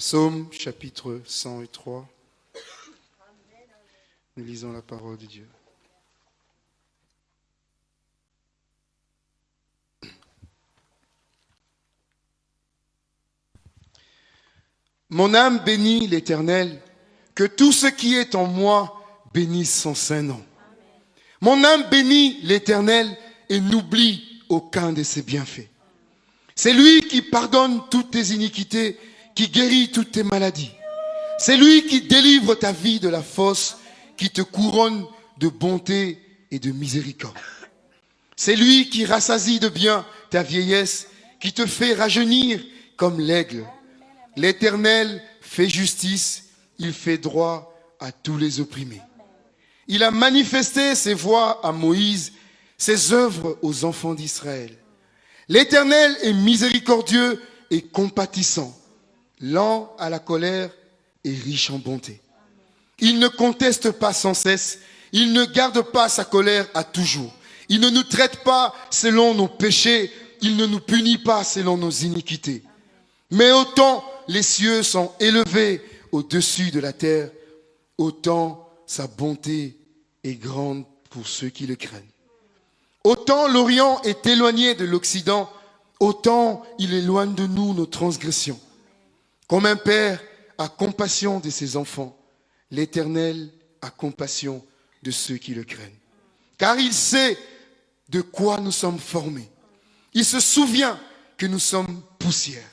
Psaume chapitre 103. Nous lisons la parole de Dieu. Mon âme bénit l'Éternel, que tout ce qui est en moi bénisse son saint nom. Mon âme bénit l'Éternel et n'oublie aucun de ses bienfaits. C'est lui qui pardonne toutes tes iniquités, qui guérit toutes tes maladies. C'est lui qui délivre ta vie de la fosse, qui te couronne de bonté et de miséricorde. C'est lui qui rassasie de bien ta vieillesse, qui te fait rajeunir comme l'aigle. L'Éternel fait justice, il fait droit à tous les opprimés. Il a manifesté ses voies à Moïse, ses œuvres aux enfants d'Israël. L'Éternel est miséricordieux et compatissant, lent à la colère et riche en bonté. Il ne conteste pas sans cesse, il ne garde pas sa colère à toujours. Il ne nous traite pas selon nos péchés, il ne nous punit pas selon nos iniquités. Mais autant les cieux sont élevés au-dessus de la terre, autant sa bonté est grande pour ceux qui le craignent. Autant l'Orient est éloigné de l'Occident, autant il éloigne de nous nos transgressions. Comme un père a compassion de ses enfants, l'Éternel a compassion de ceux qui le craignent. Car il sait de quoi nous sommes formés. Il se souvient que nous sommes poussière.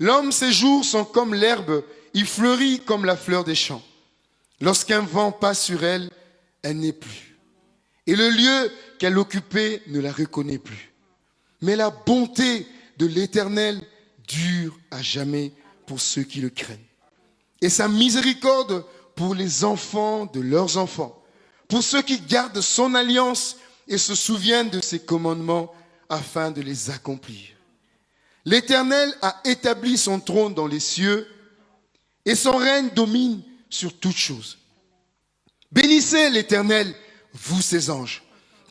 L'homme, ses jours sont comme l'herbe, il fleurit comme la fleur des champs. Lorsqu'un vent passe sur elle, elle n'est plus. Et le lieu qu'elle occupait ne la reconnaît plus. Mais la bonté de l'Éternel dure à jamais pour ceux qui le craignent. Et sa miséricorde pour les enfants de leurs enfants, pour ceux qui gardent son alliance et se souviennent de ses commandements afin de les accomplir. L'Éternel a établi son trône dans les cieux et son règne domine sur toutes choses. Bénissez l'Éternel, vous ses anges,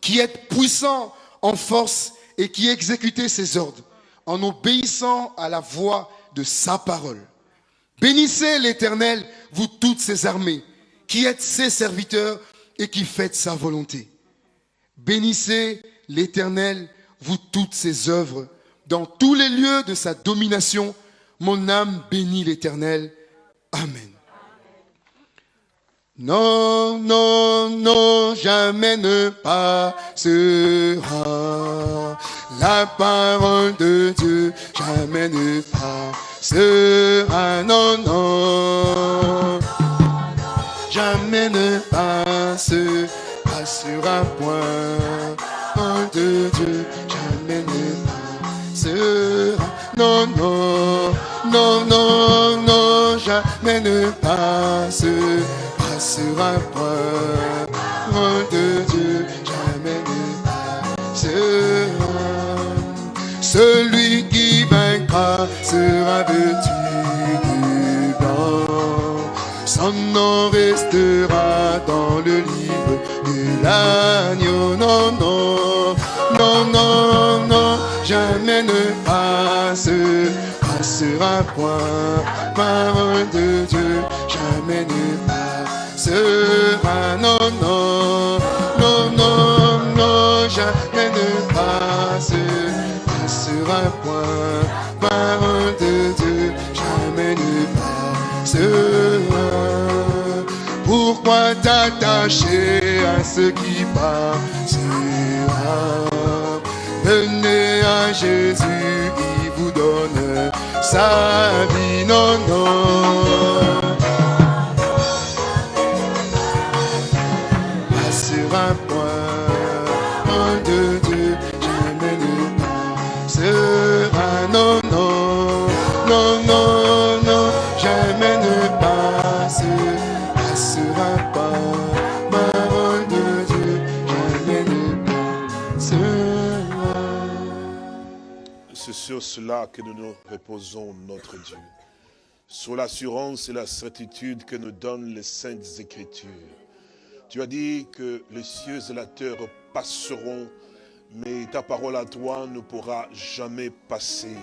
qui êtes puissants en force et qui exécutez ses ordres en obéissant à la voix de sa parole. Bénissez l'Éternel, vous toutes ses armées, qui êtes ses serviteurs et qui faites sa volonté. Bénissez l'Éternel, vous toutes ses œuvres, dans tous les lieux de sa domination. Mon âme bénit l'Éternel. Amen. Non, non, non, jamais ne passera. La parole de Dieu, jamais ne passera, non, non, jamais ne passe, passera point, parole de Dieu, jamais ne passera, non, non, non, non, non, jamais ne passe, passera point, de Dieu, jamais ne passera. Celui qui vaincra sera vêtu de blanc. Son nom restera dans le livre de l'agneau. Non, non, non, non, non, jamais ne passe, passera point. Parole de Dieu, jamais ne passera. Non, non, non, non, non, jamais ne passe passera point. Parole de Dieu, jamais ne passera. Pourquoi t'attacher à ce qui passera? Venez à Jésus qui vous donne sa vie. Non, non. Cela que nous nous reposons, notre Dieu. Sur l'assurance et la certitude que nous donnent les saintes écritures. Tu as dit que les cieux et la terre passeront, mais ta parole à toi ne pourra jamais passer.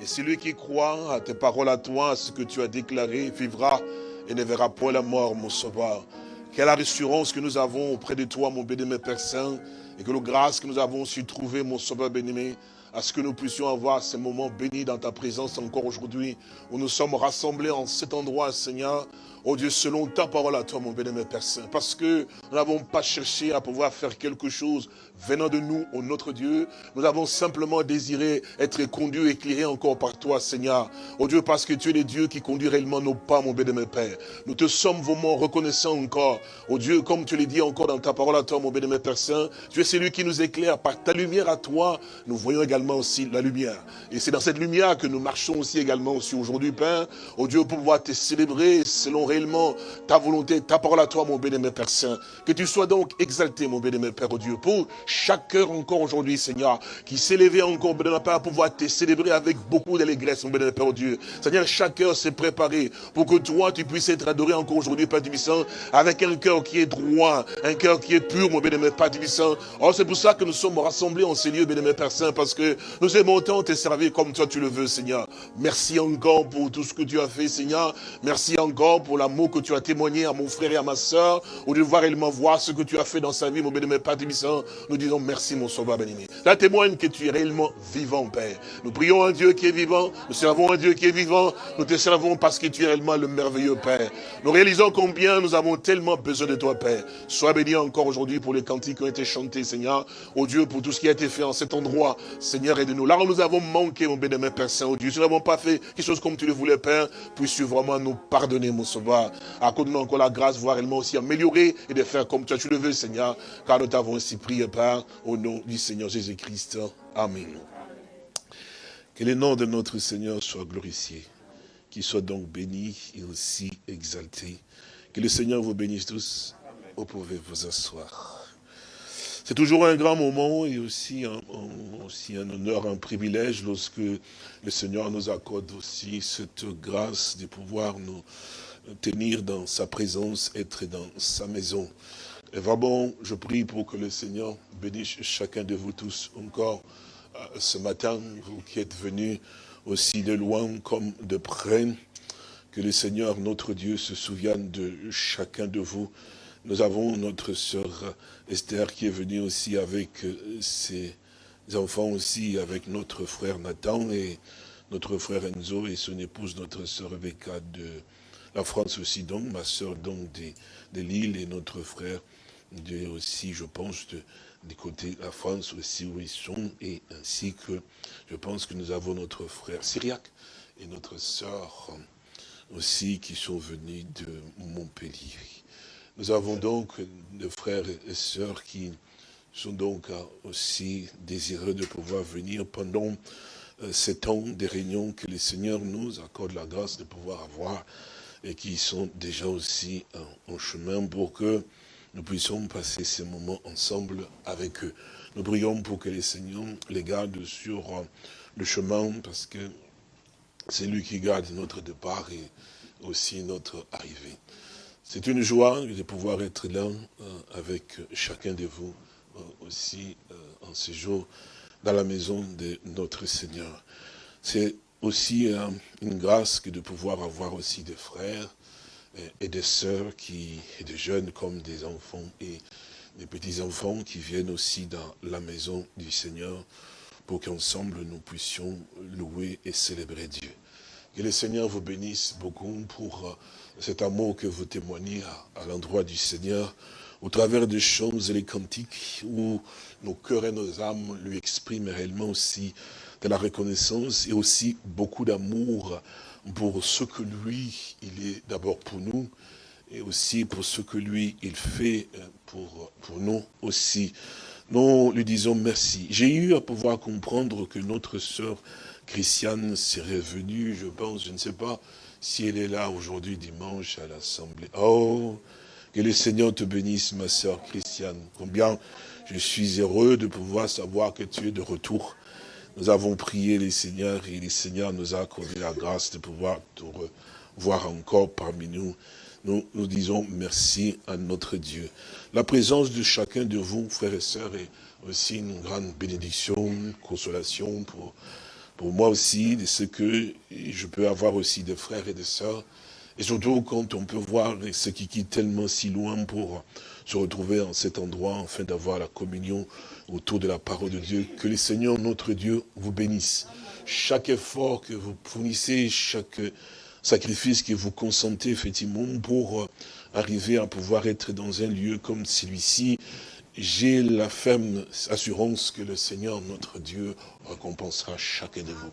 Et celui qui croit à tes paroles à toi, à ce que tu as déclaré, vivra et ne verra point la mort, mon sauveur. Quelle assurance que nous avons auprès de toi, mon béni, Père Saint, et que la grâce que nous avons su trouver, mon sauveur béni, à ce que nous puissions avoir ces moments bénis dans ta présence encore aujourd'hui, où nous sommes rassemblés en cet endroit, Seigneur, Oh Dieu, selon ta parole à toi, mon bénémoine Père Saint, parce que nous n'avons pas cherché à pouvoir faire quelque chose venant de nous, au notre Dieu. Nous avons simplement désiré être conduits, éclairés encore par toi, Seigneur. Oh Dieu, parce que tu es le Dieu qui conduit réellement nos pas, mon bénémoine Père. Nous te sommes vraiment reconnaissants encore. Oh Dieu, comme tu l'as dit encore dans ta parole à toi, mon bénémoine Père Saint, tu es celui qui nous éclaire par ta lumière à toi. Nous voyons également aussi la lumière. Et c'est dans cette lumière que nous marchons aussi également aussi aujourd'hui, Père. Oh Dieu, pour pouvoir te célébrer selon ta volonté, ta parole à toi, mon bénémoine Père Saint. Que tu sois donc exalté, mon bénémoine Père Dieu, pour chaque heure encore aujourd'hui, Seigneur, qui s'est levé encore, bénémoine Père, pouvoir te célébrer avec beaucoup d'allégresse, mon bénémoine Père oh Dieu. Seigneur, chaque heure s'est préparé pour que toi, tu puisses être adoré encore aujourd'hui, Père avec un cœur qui est droit, un cœur qui est pur, mon bénémoine Père Tibissant. Oh, c'est pour ça que nous sommes rassemblés en ces lieux, bénémoine Père Saint, parce que nous aimons tant te servir comme toi tu le veux, Seigneur. Merci encore pour tout ce que tu as fait, Seigneur. Merci encore pour l'amour que tu as témoigné à mon frère et à ma soeur, ou de voir réellement voir ce que tu as fait dans sa vie, mon béni, Père Tibissant. Nous disons merci, mon sauveur béni. Ça témoigne que tu es réellement vivant, Père. Nous prions un Dieu qui est vivant, nous servons un Dieu qui est vivant, nous te servons parce que tu es réellement le merveilleux Père. Nous réalisons combien nous avons tellement besoin de toi, Père. Sois béni encore aujourd'hui pour les cantiques qui ont été chantés, Seigneur. Oh Dieu, pour tout ce qui a été fait en cet endroit, Seigneur, aide-nous. Là où nous avons manqué, mon béni, Père Saint, oh Dieu, si nous n'avons pas fait quelque chose comme tu le voulais, Père, puisses-tu vraiment nous pardonner, mon sauveur? Accorde-nous encore la grâce, voire réellement aussi améliorer et de faire comme toi tu le veux, Seigneur, car nous t'avons ainsi prié, Père, au nom du Seigneur Jésus-Christ. Amen. Que le nom de notre Seigneur soit glorifié, qu'il soit donc béni et aussi exalté. Que le Seigneur vous bénisse tous. Vous pouvez vous asseoir. C'est toujours un grand moment et aussi aussi un honneur, un privilège lorsque le Seigneur nous accorde aussi cette grâce de pouvoir nous tenir dans sa présence, être dans sa maison. Et vraiment, je prie pour que le Seigneur bénisse chacun de vous tous encore euh, ce matin, vous qui êtes venus aussi de loin comme de près, que le Seigneur, notre Dieu, se souvienne de chacun de vous. Nous avons notre sœur Esther qui est venue aussi avec euh, ses enfants aussi, avec notre frère Nathan et notre frère Enzo et son épouse, notre sœur Rebecca de la France aussi, donc, ma soeur donc de, Lille et notre frère de, aussi, je pense, du côté de la France aussi où ils sont, et ainsi que je pense que nous avons notre frère Syriac et notre sœur aussi qui sont venus de Montpellier. Nous avons donc des frères et sœurs qui sont donc aussi désireux de pouvoir venir pendant euh, ces temps des réunions que le Seigneur nous accorde la grâce de pouvoir avoir et qui sont déjà aussi en, chemin pour que nous puissions passer ces moments ensemble avec eux. Nous prions pour que les Seigneurs les gardent sur euh, le chemin parce que c'est lui qui garde notre départ et aussi notre arrivée. C'est une joie de pouvoir être là euh, avec chacun de vous euh, aussi en ce jour dans la maison de notre Seigneur. C'est aussi euh, une grâce que de pouvoir avoir aussi des frères et, des sœurs, qui, et des jeunes comme des enfants et des petits-enfants qui viennent aussi dans la maison du Seigneur pour qu'ensemble nous puissions louer et célébrer Dieu. Que le Seigneur vous bénisse beaucoup pour euh, cet amour que vous témoignez à, à l'endroit du Seigneur, au travers des chants et les cantiques, où nos cœurs et nos âmes lui expriment réellement aussi de la reconnaissance et aussi beaucoup d'amour pour ce que lui, il est d'abord pour nous, et aussi pour ce que lui, il fait euh, pour, pour nous aussi. Nous lui disons merci. J'ai eu à pouvoir comprendre que notre sœur Christiane serait venue, je pense, je ne sais pas si elle est là aujourd'hui dimanche à l'Assemblée. Oh, que le Seigneur te bénisse, ma sœur Christiane. Combien je suis heureux de pouvoir savoir que tu es de retour nous avons prié les seigneurs et les seigneurs nous a accordé la grâce de pouvoir te revoir encore parmi nous. Nous, nous disons merci à notre Dieu. La présence de chacun de vous, frères et sœurs, est aussi une grande bénédiction, une consolation pour pour moi aussi, de ce que je peux avoir aussi de frères et de sœurs, et surtout quand on peut voir ceux qui quittent tellement si loin pour se retrouver en cet endroit, afin d'avoir la communion autour de la parole de Dieu. Que le Seigneur, notre Dieu, vous bénisse. Chaque effort que vous fournissez, chaque sacrifice que vous consentez effectivement pour arriver à pouvoir être dans un lieu comme celui-ci, j'ai la ferme assurance que le Seigneur, notre Dieu, récompensera chacun de vous.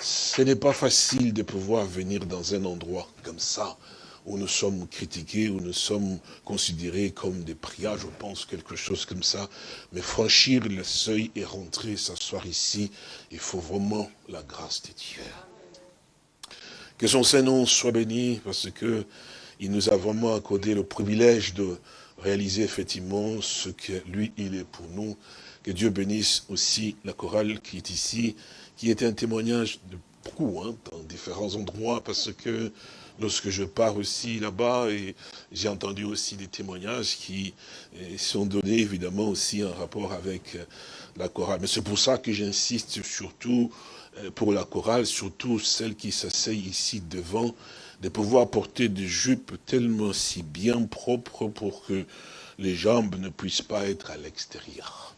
Ce n'est pas facile de pouvoir venir dans un endroit comme ça, où nous sommes critiqués, où nous sommes considérés comme des prières, je pense, quelque chose comme ça. Mais franchir le seuil et rentrer, s'asseoir ici, il faut vraiment la grâce de Dieu. Que son Saint-Nom soit béni, parce que il nous a vraiment accordé le privilège de réaliser effectivement ce que lui, il est pour nous. Que Dieu bénisse aussi la chorale qui est ici, qui est un témoignage de beaucoup, hein, dans différents endroits, parce que lorsque je pars aussi là-bas, et j'ai entendu aussi des témoignages qui eh, sont donnés évidemment aussi en rapport avec euh, la chorale. Mais c'est pour ça que j'insiste surtout euh, pour la chorale, surtout celle qui s'asseye ici devant, de pouvoir porter des jupes tellement si bien propres pour que les jambes ne puissent pas être à l'extérieur.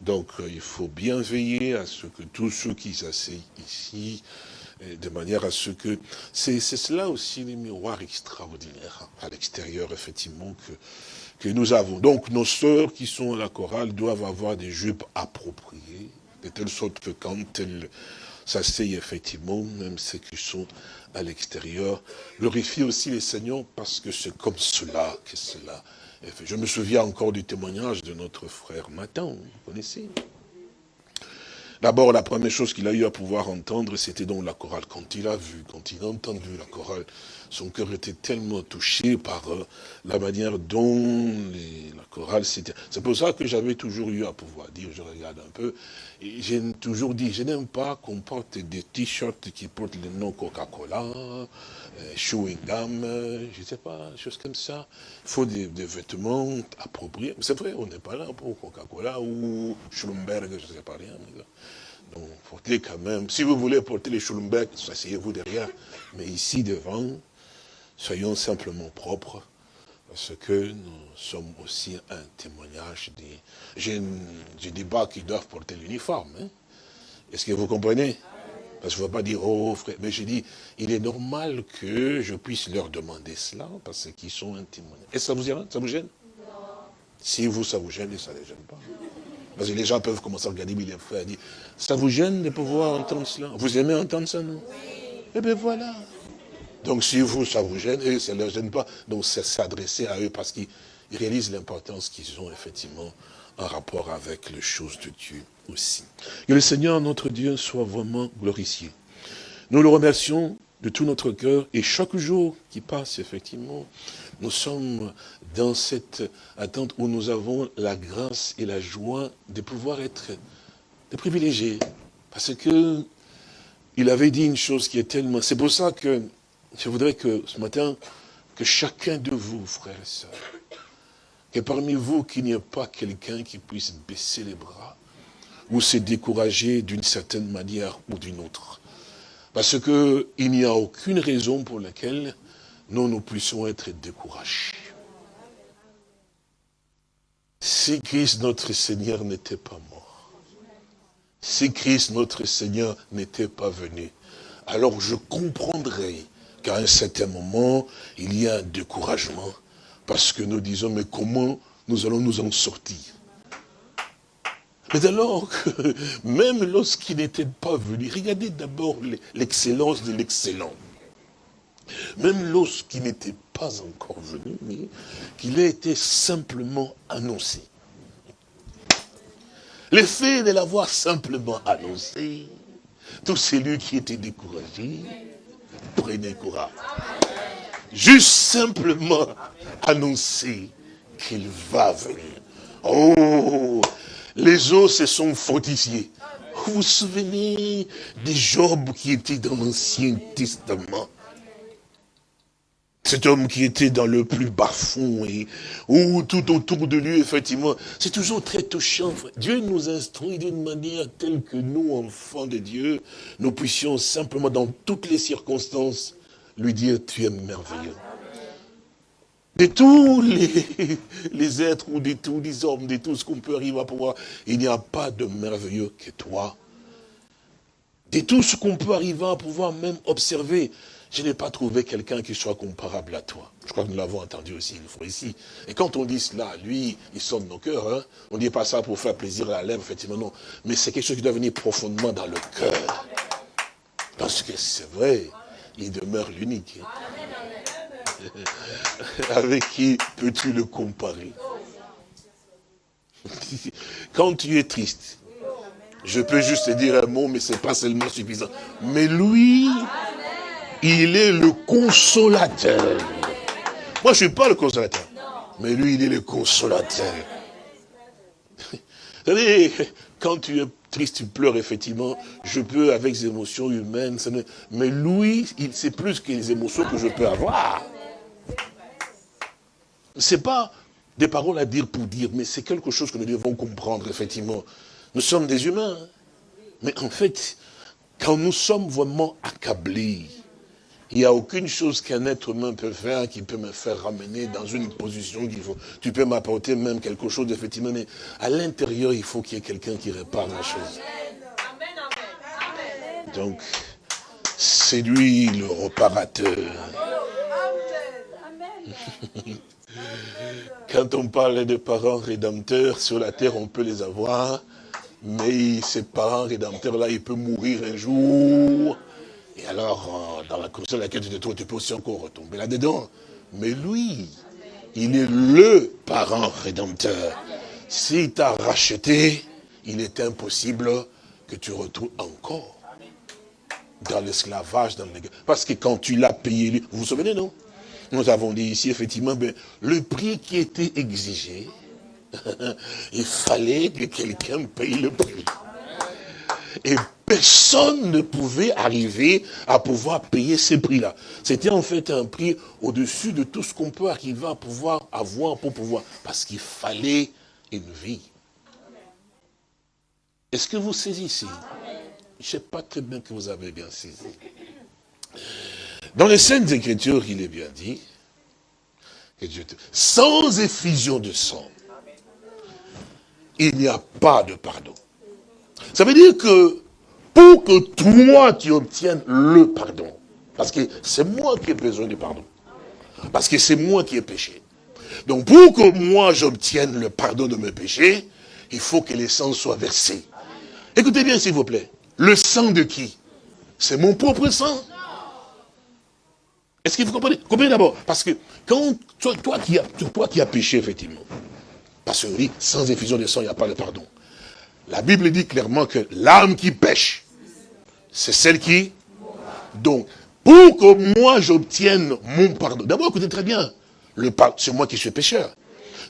Donc euh, il faut bien veiller à ce que tous ceux qui s'asseyent ici, de manière à ce que... C'est cela aussi les miroirs extraordinaires à l'extérieur, effectivement, que, que nous avons. Donc nos sœurs qui sont à la chorale doivent avoir des jupes appropriées, de telle sorte que quand elles s'asseyent effectivement, même ceux qui sont à l'extérieur. Glorifie aussi les Seigneurs parce que c'est comme cela que cela est fait. Je me souviens encore du témoignage de notre frère Matin, vous connaissez? D'abord, la première chose qu'il a eu à pouvoir entendre, c'était donc la chorale. Quand il a vu, quand il a entendu la chorale, son cœur était tellement touché par euh, la manière dont la chorale s'était... C'est pour ça que j'avais toujours eu à pouvoir dire, je regarde un peu, j'ai toujours dit, je n'aime pas qu'on porte des t-shirts qui portent le nom Coca-Cola, euh, chewing gum, je ne sais pas, choses comme ça. Il faut des, vêtements appropriés. C'est vrai, on n'est pas là pour Coca-Cola ou Schlumberg, je ne sais pas rien. Donc, portez quand même, si vous voulez porter les Schlumberg, asseyez-vous derrière. Mais ici devant, soyons simplement propres, parce que nous sommes aussi un témoignage des... J'ai des bas qui doivent porter l'uniforme. Hein. Est-ce que vous comprenez? Parce que je ne veux pas dire, oh frère, mais je dis, il est normal que je puisse leur demander cela, parce qu'ils sont un témoignage. Est-ce que ça vous gêne? Ça vous gêne? Si vous, ça vous gêne, ça ne les gêne pas. Parce que les gens peuvent commencer à regarder les frères et dire, ça vous gêne de pouvoir entendre cela? Vous aimez entendre ça, non? Eh bien voilà. Donc si vous, ça vous gêne, et ça ne leur gêne pas. Donc c'est s'adresser à eux parce qu'ils réalisent l'importance qu'ils ont effectivement en rapport avec les choses de Dieu aussi. Que le Seigneur, notre Dieu, soit vraiment glorifié. Nous le remercions de tout notre cœur et chaque jour qui passe, effectivement, nous sommes dans cette attente où nous avons la grâce et la joie de pouvoir être privilégiés. Parce que il avait dit une chose qui est tellement... C'est pour ça que je voudrais que ce matin, que chacun de vous, frères et sœurs, que parmi vous, qu'il n'y ait pas quelqu'un qui puisse baisser les bras ou se décourager d'une certaine manière ou d'une autre. Parce qu'il n'y a aucune raison pour laquelle nous, nous puissions être découragés. Si Christ notre Seigneur n'était pas mort, si Christ notre Seigneur n'était pas venu, alors je comprendrais qu'à un certain moment, il y a un découragement, parce que nous disons, mais comment nous allons nous en sortir? Mais alors que, même lorsqu'il n'était pas venu, regardez d'abord l'excellence de l'excellent. Même lorsqu'il n'était pas encore venu, qu'il a été simplement annoncé. L'effet de l'avoir simplement annoncé, tout celui qui était découragé, prenez courage. Juste simplement annoncer qu'il va venir. Oh, les eaux se sont fortifiées. Vous vous souvenez des Job qui étaient dans l'Ancien Testament? Cet homme qui était dans le plus bas fond et où tout autour de lui, effectivement, c'est toujours très touchant. Dieu nous instruit d'une manière telle que nous, enfants de Dieu, nous puissions simplement, dans toutes les circonstances, lui dire, tu es merveilleux. De tous les, les êtres ou de tous les hommes, de tout ce qu'on peut arriver à pouvoir, il n'y a pas de merveilleux que toi. De tout ce qu'on peut arriver à pouvoir même observer, je n'ai pas trouvé quelqu'un qui soit comparable à toi. Je crois que nous l'avons entendu aussi une fois ici. Et quand on dit cela, lui, il sonne nos cœurs. Hein. On ne dit pas ça pour faire plaisir à la lèvre, effectivement, non. Mais c'est quelque chose qui doit venir profondément dans le cœur. Parce que c'est vrai, il demeure l'unique. Avec qui peux-tu le comparer? Quand tu es triste, je peux juste te dire un mot, mais ce n'est pas seulement suffisant. Mais lui, il est le consolateur. Moi, je ne suis pas le consolateur. Mais lui, il est le consolateur. Vous savez, quand tu es triste, tu pleures, effectivement, je peux, avec des émotions humaines, mais lui, c'est plus que les émotions que je peux avoir. Ce n'est pas des paroles à dire pour dire, mais c'est quelque chose que nous devons comprendre, effectivement. Nous sommes des humains. Mais en fait, quand nous sommes vraiment accablés, il n'y a aucune chose qu'un être humain peut faire qui peut me faire ramener dans une position faut. Tu peux m'apporter même quelque chose, effectivement, mais à l'intérieur, il faut qu'il y ait quelqu'un qui répare la chose. Donc, c'est lui le réparateur. Quand on parle de parents rédempteurs, sur la terre, on peut les avoir, mais ces parents rédempteurs-là, ils peuvent mourir un jour, et alors, euh, dans la condition dans laquelle tu te trouves, tu peux aussi encore retomber là-dedans. Mais lui, il est le parent rédempteur. S'il t'a racheté, il est impossible que tu retrouves encore dans l'esclavage, dans Parce que quand tu l'as payé, vous vous souvenez, non? Nous avons dit ici, effectivement, ben, le prix qui était exigé, il fallait que quelqu'un paye le prix. Et personne ne pouvait arriver à pouvoir payer ces prix-là. C'était en fait un prix au-dessus de tout ce qu'on peut arriver à pouvoir avoir pour pouvoir. Parce qu'il fallait une vie. Est-ce que vous saisissez? Je ne sais pas très bien que vous avez bien saisi. Dans les scènes Écritures, il est bien dit, que Dieu sans effusion de sang, il n'y a pas de pardon. Ça veut dire que pour que toi tu obtiennes le pardon, parce que c'est moi qui ai besoin du pardon, parce que c'est moi qui ai péché. Donc pour que moi j'obtienne le pardon de mes péchés, il faut que le sang soit versé. Écoutez bien s'il vous plaît, le sang de qui? C'est mon propre sang. Est-ce que vous comprenez? Comprenez d'abord, parce que quand toi, toi, qui as, toi qui as péché, effectivement, parce que oui, sans effusion de sang, il n'y a pas de pardon. La Bible dit clairement que l'âme qui pêche, c'est celle qui... Donc, pour que moi j'obtienne mon pardon, d'abord écoutez très bien, c'est moi qui suis pécheur.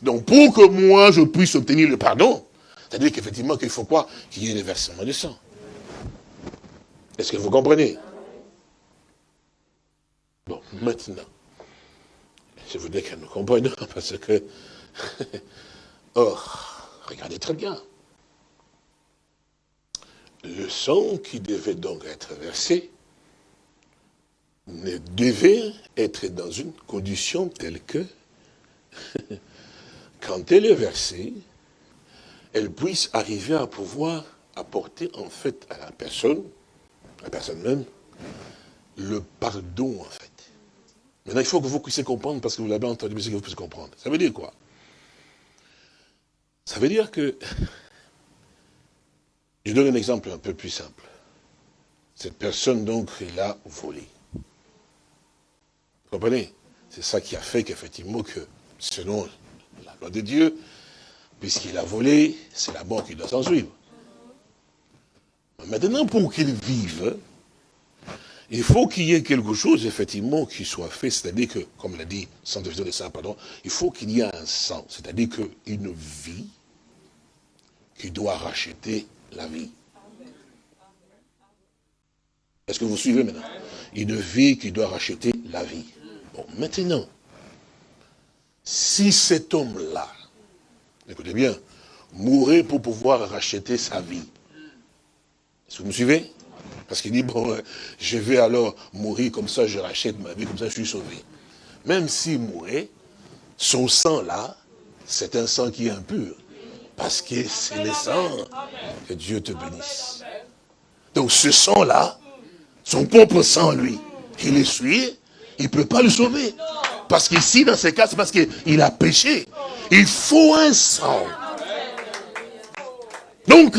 Donc pour que moi je puisse obtenir le pardon, c'est-à-dire qu'effectivement qu'il faut quoi? Qu'il y ait le versement de sang. Est-ce que vous comprenez? Bon, maintenant, je voudrais que nous comprenions, parce que... Or, regardez très bien le sang qui devait donc être versé ne devait être dans une condition telle que, quand elle est versée, elle puisse arriver à pouvoir apporter en fait à la personne, à la personne même, le pardon en fait. Maintenant, il faut que vous puissiez comprendre, parce que vous l'avez entendu, mais que vous puissiez comprendre. Ça veut dire quoi? Ça veut dire que je donne un exemple un peu plus simple. Cette personne, donc, il a volé. Vous comprenez? C'est ça qui a fait qu'effectivement, que, selon la loi de Dieu, puisqu'il a volé, c'est la mort qui doit s'en suivre. Maintenant, pour qu'il vive, il faut qu'il y ait quelque chose, effectivement, qui soit fait, c'est-à-dire que, comme l'a dit sans de sang, pardon, il faut qu'il y ait un sang, c'est-à-dire qu'une vie qui doit racheter la vie. Est-ce que vous suivez maintenant? Une vie qui doit racheter la vie. Bon, maintenant, si cet homme-là, écoutez bien, mourait pour pouvoir racheter sa vie, est-ce que vous me suivez? Parce qu'il dit, bon, je vais alors mourir comme ça, je rachète ma vie, comme ça je suis sauvé. Même s'il mourait, son sang-là, c'est un sang qui est impur. Parce que c'est le sang. Que Dieu te bénisse. Donc ce sang-là, son propre sang, lui, il est souillé, il ne peut pas le sauver. Parce qu'ici, dans ce cas, c'est parce qu'il a péché. Il faut un sang. Donc,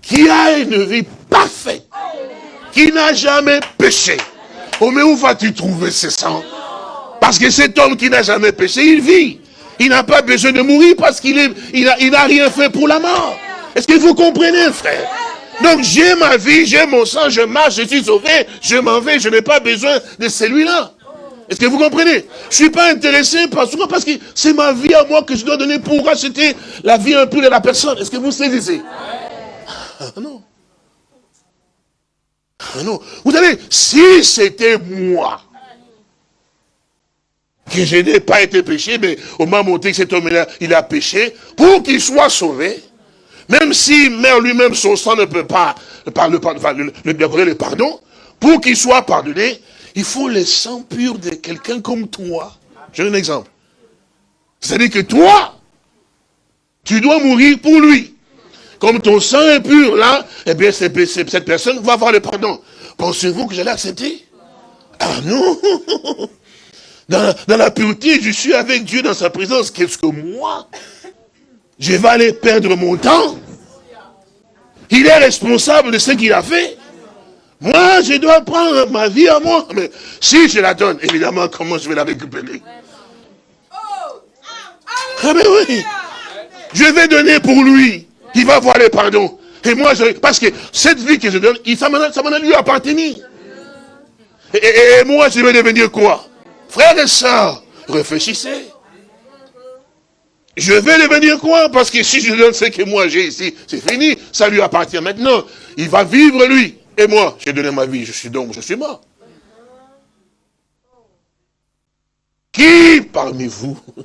qui a une vie parfaite, qui n'a jamais péché. Oh, mais où vas-tu trouver ce sang? Parce que cet homme qui n'a jamais péché, il vit. Il n'a pas besoin de mourir parce qu'il il n'a rien fait pour la mort. Est-ce que vous comprenez, frère? Donc j'ai ma vie, j'ai mon sang, je marche, je suis sauvé, je m'en vais, je n'ai pas besoin de celui-là. Est-ce que vous comprenez? Je suis pas intéressé par ce parce que c'est ma vie à moi que je dois donner pour racheter la vie un peu de la personne. Est-ce que vous saisissez? Ah, Non. Ah, non. Vous savez, si c'était moi, que je n'ai pas été péché, mais au moment où cet homme-là, il a péché, pour qu'il soit sauvé, même si meurt lui-même, son sang ne peut pas le, le, le pardon, pour qu'il soit pardonné, il faut le sang pur de quelqu'un comme toi. J'ai un exemple. C'est-à-dire que toi, tu dois mourir pour lui. Comme ton sang est pur, là, eh bien, cette personne va avoir le pardon. Pensez-vous que j'allais accepter? Ah non dans, la pureté, je suis avec Dieu dans sa présence. Qu'est-ce que moi Je vais aller perdre mon temps? Il est responsable de ce qu'il a fait. Moi, je dois prendre ma vie à moi. Mais si je la donne, évidemment, comment je vais la récupérer? Ah mais oui Je vais donner pour lui. Il va voir le pardon. Et moi, je, parce que cette vie que je donne, ça m'en a lui appartenir. et moi, je vais devenir quoi? Frères et sœurs, réfléchissez. Je vais devenir quoi Parce que si je donne ce que moi j'ai ici, c'est fini. Ça lui appartient maintenant. Il va vivre lui. Et moi, j'ai donné ma vie. Je suis donc, je suis mort. Qui parmi vous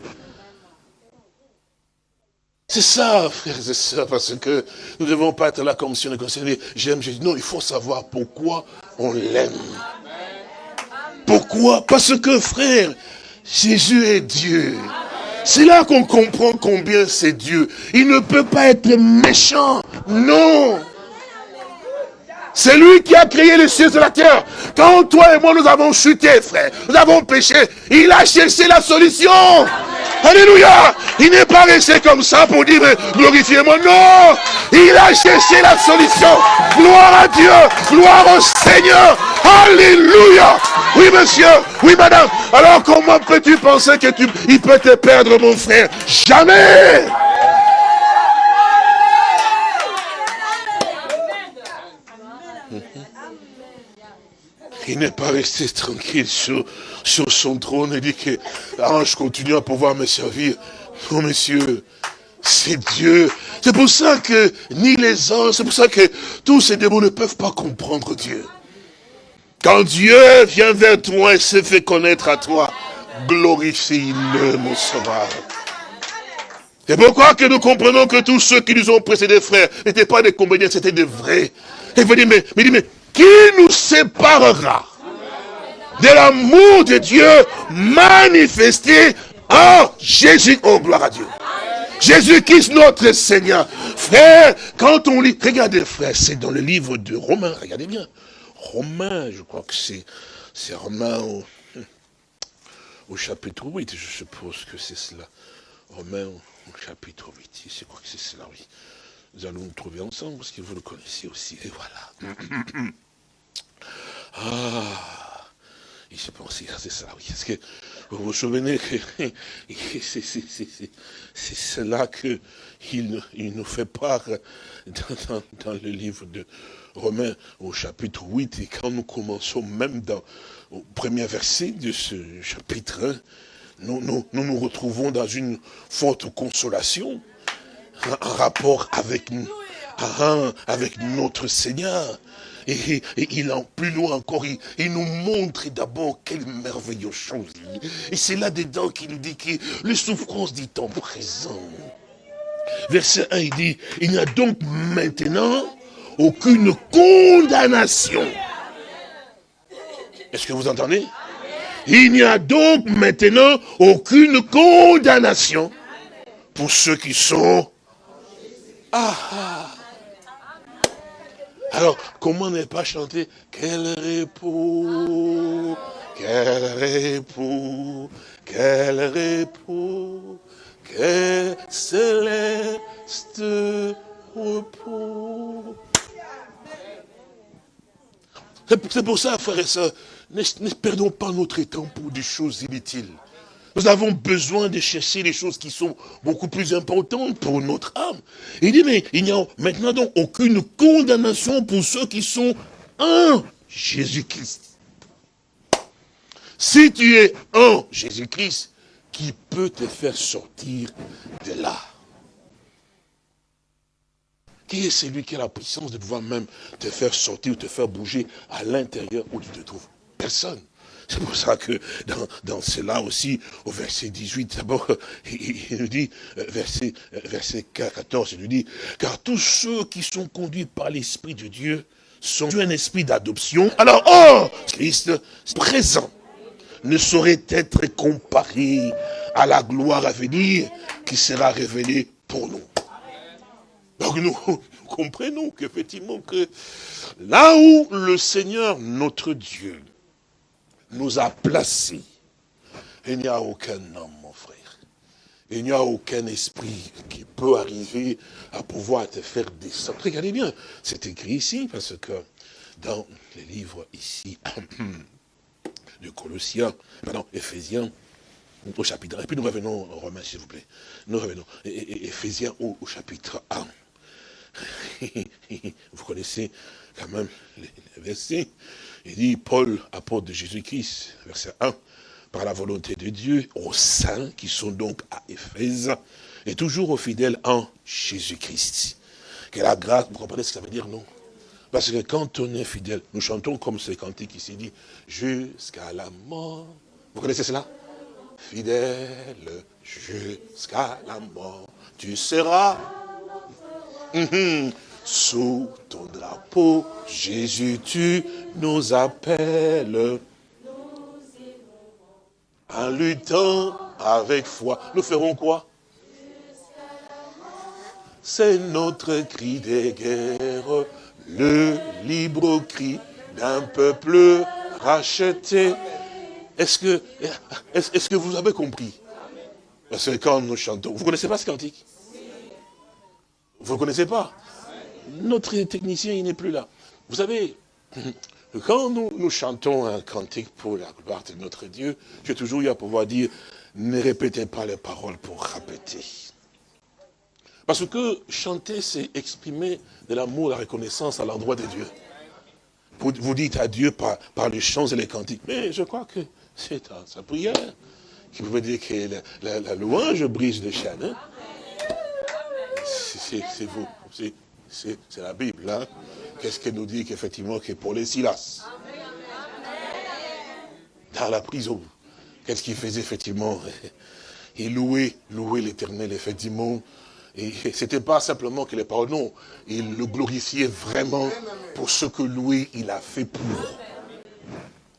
C'est ça, frères et sœurs, parce que nous ne devons pas être là comme si on est concerné. J'aime Jésus. Non, il faut savoir pourquoi on l'aime. Pourquoi? Parce que, frère, Jésus est Dieu. C'est là qu'on comprend combien c'est Dieu. Il ne peut pas être méchant. Non. C'est lui qui a créé les cieux et la terre. Quand toi et moi nous avons chuté, frère, nous avons péché, il a cherché la solution. Alléluia. Il n'est pas resté comme ça pour dire glorifiez-moi. Non. Il a cherché la solution. Gloire à Dieu. Gloire au Seigneur. Alléluia. Oui, monsieur. Oui, madame. Alors comment peux-tu penser que tu, il peut te perdre, mon frère? Jamais. Il n'est pas resté tranquille sur, sur son trône et dit que l'ange continue à pouvoir me servir. Non, monsieur, c'est Dieu. C'est pour ça que ni les anges, c'est pour ça que tous ces démons ne peuvent pas comprendre Dieu. Quand Dieu vient vers toi et se fait connaître à toi, glorifie-le, mon sauveur. C'est pourquoi que nous comprenons que tous ceux qui nous ont précédés, frères, n'étaient pas des comédiens, c'était des vrais. Et vous dites, mais, mais, mais qui nous séparera de l'amour de Dieu manifesté en Jésus. Oh, gloire à Dieu. Jésus-Christ, notre Seigneur. Frère, quand on lit, regardez frère, c'est dans le livre de Romains, regardez bien. Romains, je crois que c'est c'est Romains au, au, chapitre 8, je suppose que c'est cela. Romains au, chapitre 8, je crois que c'est cela, oui. Nous allons nous trouver ensemble, parce que vous le connaissez aussi, et voilà. Ah, il s'est pensé, c'est ça, oui. Est-ce que vous vous souvenez que c'est cela qu'il il nous fait part dans, le livre de Romains au chapitre 8, et quand nous commençons même dans le premier verset de ce chapitre 1, nous nous, nous, nous retrouvons dans une forte consolation en rapport avec avec notre Seigneur. Et, il en plus loin encore, il, nous montre d'abord quelle merveilleuse chose. Et c'est là-dedans qu'il nous dit que les souffrances du temps présent. Verset 1, il dit, il n'y a donc maintenant aucune condamnation. Est-ce que vous entendez? Il n'y a donc maintenant aucune condamnation pour ceux qui sont... Ah, ah. Alors, comment ne pas chanter Quel repos, quel repos, quel repos, quel céleste repos. C'est pour ça, frères et sœurs, ne, ne perdons pas notre temps pour des choses inutiles. Nous avons besoin de chercher les choses qui sont beaucoup plus importantes pour notre âme. Il dit, mais il n'y a maintenant donc aucune condamnation pour ceux qui sont en Jésus-Christ. Si tu es en Jésus-Christ, qui peut te faire sortir de là? Qui est celui qui a la puissance de pouvoir même te faire sortir ou te faire bouger à l'intérieur où tu te trouves? Personne. C'est pour ça que dans, dans, cela aussi, au verset 18, d'abord, il, nous dit, euh, verset, euh, verset 14, il nous dit, car tous ceux qui sont conduits par l'Esprit de Dieu sont un esprit d'adoption. Alors, oh, Christ présent ne saurait être comparé à la gloire à venir qui sera révélée pour nous. Donc nous, nous comprenons qu'effectivement que là où le Seigneur, notre Dieu, nous a placés. Il n'y a aucun homme, mon frère. Il n'y a aucun esprit qui peut arriver à pouvoir te faire descendre. Regardez bien, c'est écrit ici, parce que dans les livres ici, de Colossiens, pardon, Éphésiens, au chapitre 1, et puis nous revenons en Romains, s'il vous plaît. Nous revenons, Éphésiens au, chapitre 1. Vous connaissez quand même les versets. Il dit, Paul, apôtre de Jésus-Christ, verset 1, par la volonté de Dieu, aux saints qui sont donc à Éphèse, et toujours aux fidèles en Jésus-Christ. Que la grâce, vous comprenez ce que ça veut dire, non? Parce que quand on est fidèle, nous chantons comme ce cantique qui s'est dit, jusqu'à la mort. Vous connaissez cela? Fidèle jusqu'à la mort, tu seras. Mhm. Sous ton drapeau, Jésus, tu nous appelles. En luttant avec foi, nous ferons quoi? C'est notre cri de guerre, le libre cri d'un peuple racheté. Est-ce que, vous avez compris? Parce que quand nous chantons, vous connaissez pas ce cantique? Vous ne connaissez pas notre technicien, il n'est plus là. Vous savez, quand nous, chantons un cantique pour la gloire de notre Dieu, j'ai toujours eu à pouvoir dire, ne répétez pas les paroles pour répéter. Parce que chanter, c'est exprimer de l'amour, la reconnaissance à l'endroit de Dieu. Vous, dites à Dieu par, par, les chants et les cantiques. Mais je crois que c'est sa prière qui pouvait dire que la, louange brise les chaînes. Hein. C'est vous. C'est la Bible. Hein? Qu'est-ce qu'elle nous dit qu'effectivement, que pour les Silas, dans la prison, qu'est-ce qu'il faisait effectivement? Il louait, louait l'éternel, effectivement. Et c'était pas simplement que les paroles, non. Il le glorifiait vraiment pour ce que lui, il a fait pour.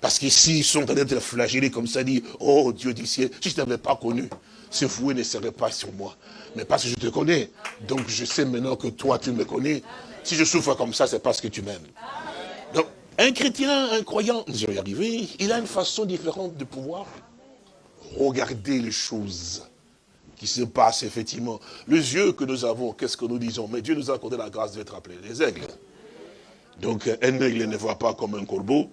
Parce qu'ici, ils sont en train d'être flagellés comme ça, dit, oh Dieu du ciel, si je ne t'avais pas connu, ce fouet ne serait pas sur moi. Mais parce que je te connais. Donc je sais maintenant que toi, tu me connais. Si je souffre comme ça, c'est parce que tu m'aimes. Donc, un chrétien, un croyant, je y il a une façon différente de pouvoir regarder les choses qui se passent effectivement. Les yeux que nous avons, qu'est-ce que nous disons? Mais Dieu nous a accordé la grâce d'être appelés des aigles. Donc un aigle ne voit pas comme un corbeau,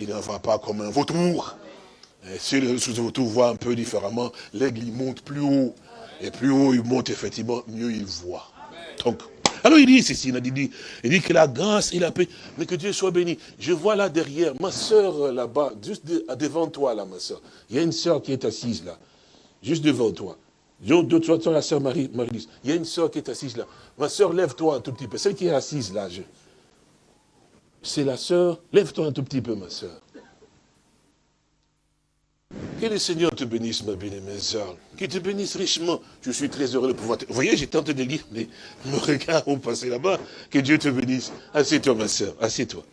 il ne voit pas comme un vautour. Si le vautour voit un peu différemment, l'aigle il monte plus haut. Et plus haut il monte, effectivement, mieux il voit. Donc, alors il dit ceci, il dit, il dit que la grâce et la paix, mais que Dieu soit béni. Je vois là derrière, ma soeur euh, là-bas, juste devant toi là, ma soeur. Il y a une soeur qui est assise là, juste devant toi. La sœur Marie, Marie il y a une sœur qui est assise là. Ma sœur, lève-toi un tout petit peu. Celle qui est assise là, c'est la sœur. Lève-toi un tout petit peu, ma sœur. Que le Seigneur te bénisse, ma bien-aimée sœur. Qu'il te bénisse richement. Je suis très heureux de pouvoir te... Vous voyez, j'ai tenté de lire, mais me regarde au passé là-bas. Que Dieu te bénisse. Assieds-toi, ma sœur. Assieds-toi.